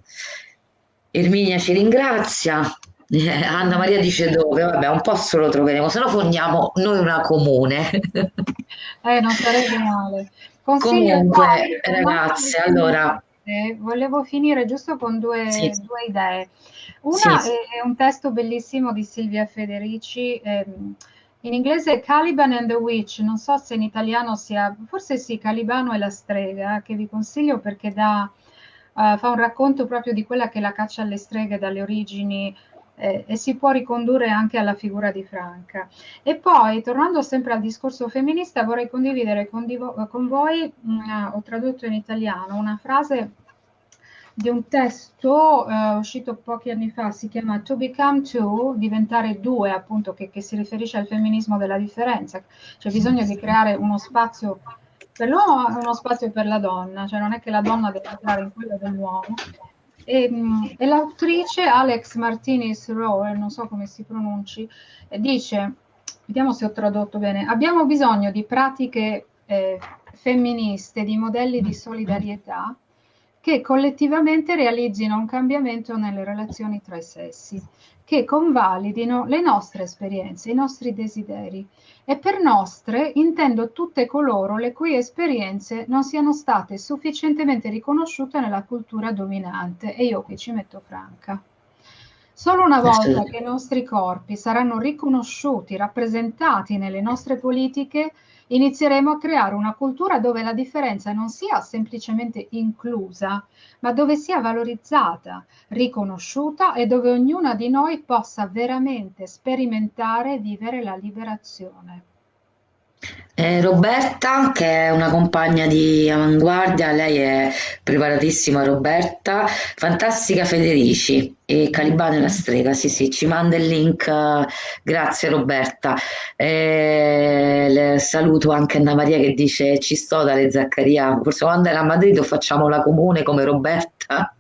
Speaker 1: Erminia ci ringrazia. Eh, Anna Maria dice dove? Vabbè, un posto lo troveremo, se no fondiamo noi una comune. [laughs]
Speaker 2: Eh, non sarebbe male. Consiglio
Speaker 1: Comunque,
Speaker 2: non
Speaker 1: ragazze, allora,
Speaker 2: volevo finire giusto con
Speaker 1: sì,
Speaker 2: due, due idee.
Speaker 1: sì,
Speaker 2: Una è, è un testo bellissimo di Silvia Federici, ehm, in inglese è Caliban and the Witch, non so se in italiano sia, forse sì, Calibano e la strega, che vi consiglio perché dà, eh, fa un racconto proprio di quella che è la caccia alle streghe dalle origini eh, e si può ricondurre anche alla figura di Franca. E poi, tornando sempre al discorso femminista, vorrei condividere con, con voi, mh, ho tradotto in italiano una frase di un testo eh, uscito pochi anni fa, si chiama To Become Two, diventare due, appunto, che, che si riferisce al femminismo della differenza. C'è bisogno di creare uno spazio per l'uomo e uno spazio per la donna, cioè non è che la donna deve entrare in quello dell'uomo. E, e l'autrice Alex Martinez Rowe, non so come si pronunci, eh, dice, vediamo se ho tradotto bene, abbiamo bisogno di pratiche eh, femministe, di modelli di solidarietà che collettivamente realizzino un cambiamento nelle relazioni tra i sessi, che convalidino le nostre esperienze, i nostri desideri. E per nostre intendo tutte coloro le cui esperienze non siano state sufficientemente riconosciute nella cultura dominante. E io qui ci metto Franca. Solo una volta che i nostri corpi saranno riconosciuti, rappresentati nelle nostre politiche, inizieremo a creare una cultura dove la differenza non sia semplicemente inclusa, ma dove sia valorizzata, riconosciuta e dove ognuna di noi possa veramente sperimentare e vivere la liberazione.
Speaker 1: Eh, Roberta, che è una compagna di Avanguardia, lei è preparatissima Roberta, fantastica Federici e Calibano e la strega, sì sì, ci manda il link, grazie Roberta. Eh, saluto anche Anna Maria che dice ci sto dalle Zaccaria, forse quando era a Madrid o facciamo la comune come Roberta.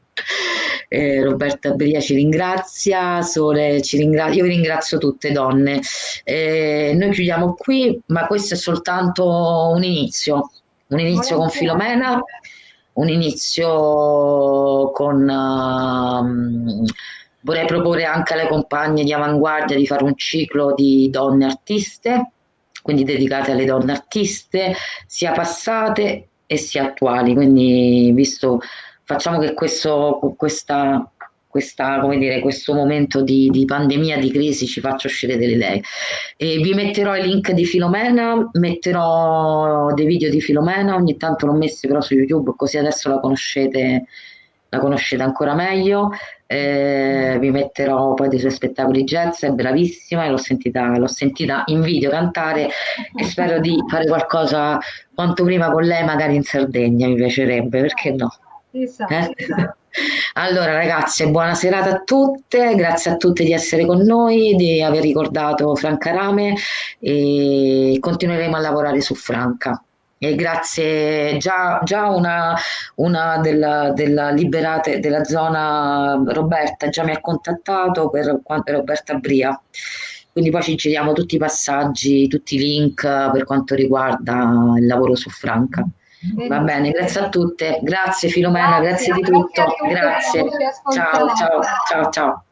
Speaker 1: Eh, Roberta Bria ci ringrazia, Sole ci ringrazia, io vi ringrazio tutte donne. Eh, noi chiudiamo qui, ma questo è soltanto un inizio, un inizio con. Filomena, un inizio con... ehm, vorrei proporre anche alle compagne di Avanguardia di fare un ciclo di donne artiste, quindi dedicate alle donne artiste, sia passate e sia attuali. Quindi, visto, facciamo che questo, questa, questa, come dire, questo momento di, di pandemia, di crisi ci faccia uscire delle idee. E vi metterò i link di Filomena, metterò dei video di Filomena, ogni tanto l'ho messi però su YouTube, così adesso la conoscete, la conoscete ancora meglio. Eh, vi metterò poi dei suoi spettacoli jazz, è bravissima e l'ho sentita, l'ho sentita in video cantare e spero di fare qualcosa quanto prima con lei, magari in Sardegna, mi piacerebbe, perché no?
Speaker 2: Chissà,
Speaker 1: Eh? [laughs] Allora, ragazze, buona serata a tutte, grazie a tutte di essere con noi, di aver ricordato Franca Rame e continueremo a lavorare su Franca. E grazie, già, già una, una della, della Liberate della zona Roberta già mi ha contattato per quanto Roberta Bria, quindi poi ci giriamo tutti i passaggi, tutti i link per quanto riguarda il lavoro su Franca. Va bene, grazie a tutte, grazie Filomena,
Speaker 2: Grazie,
Speaker 1: grazie di tutto, grazie,
Speaker 2: ci
Speaker 1: ciao, ciao, ciao, ciao.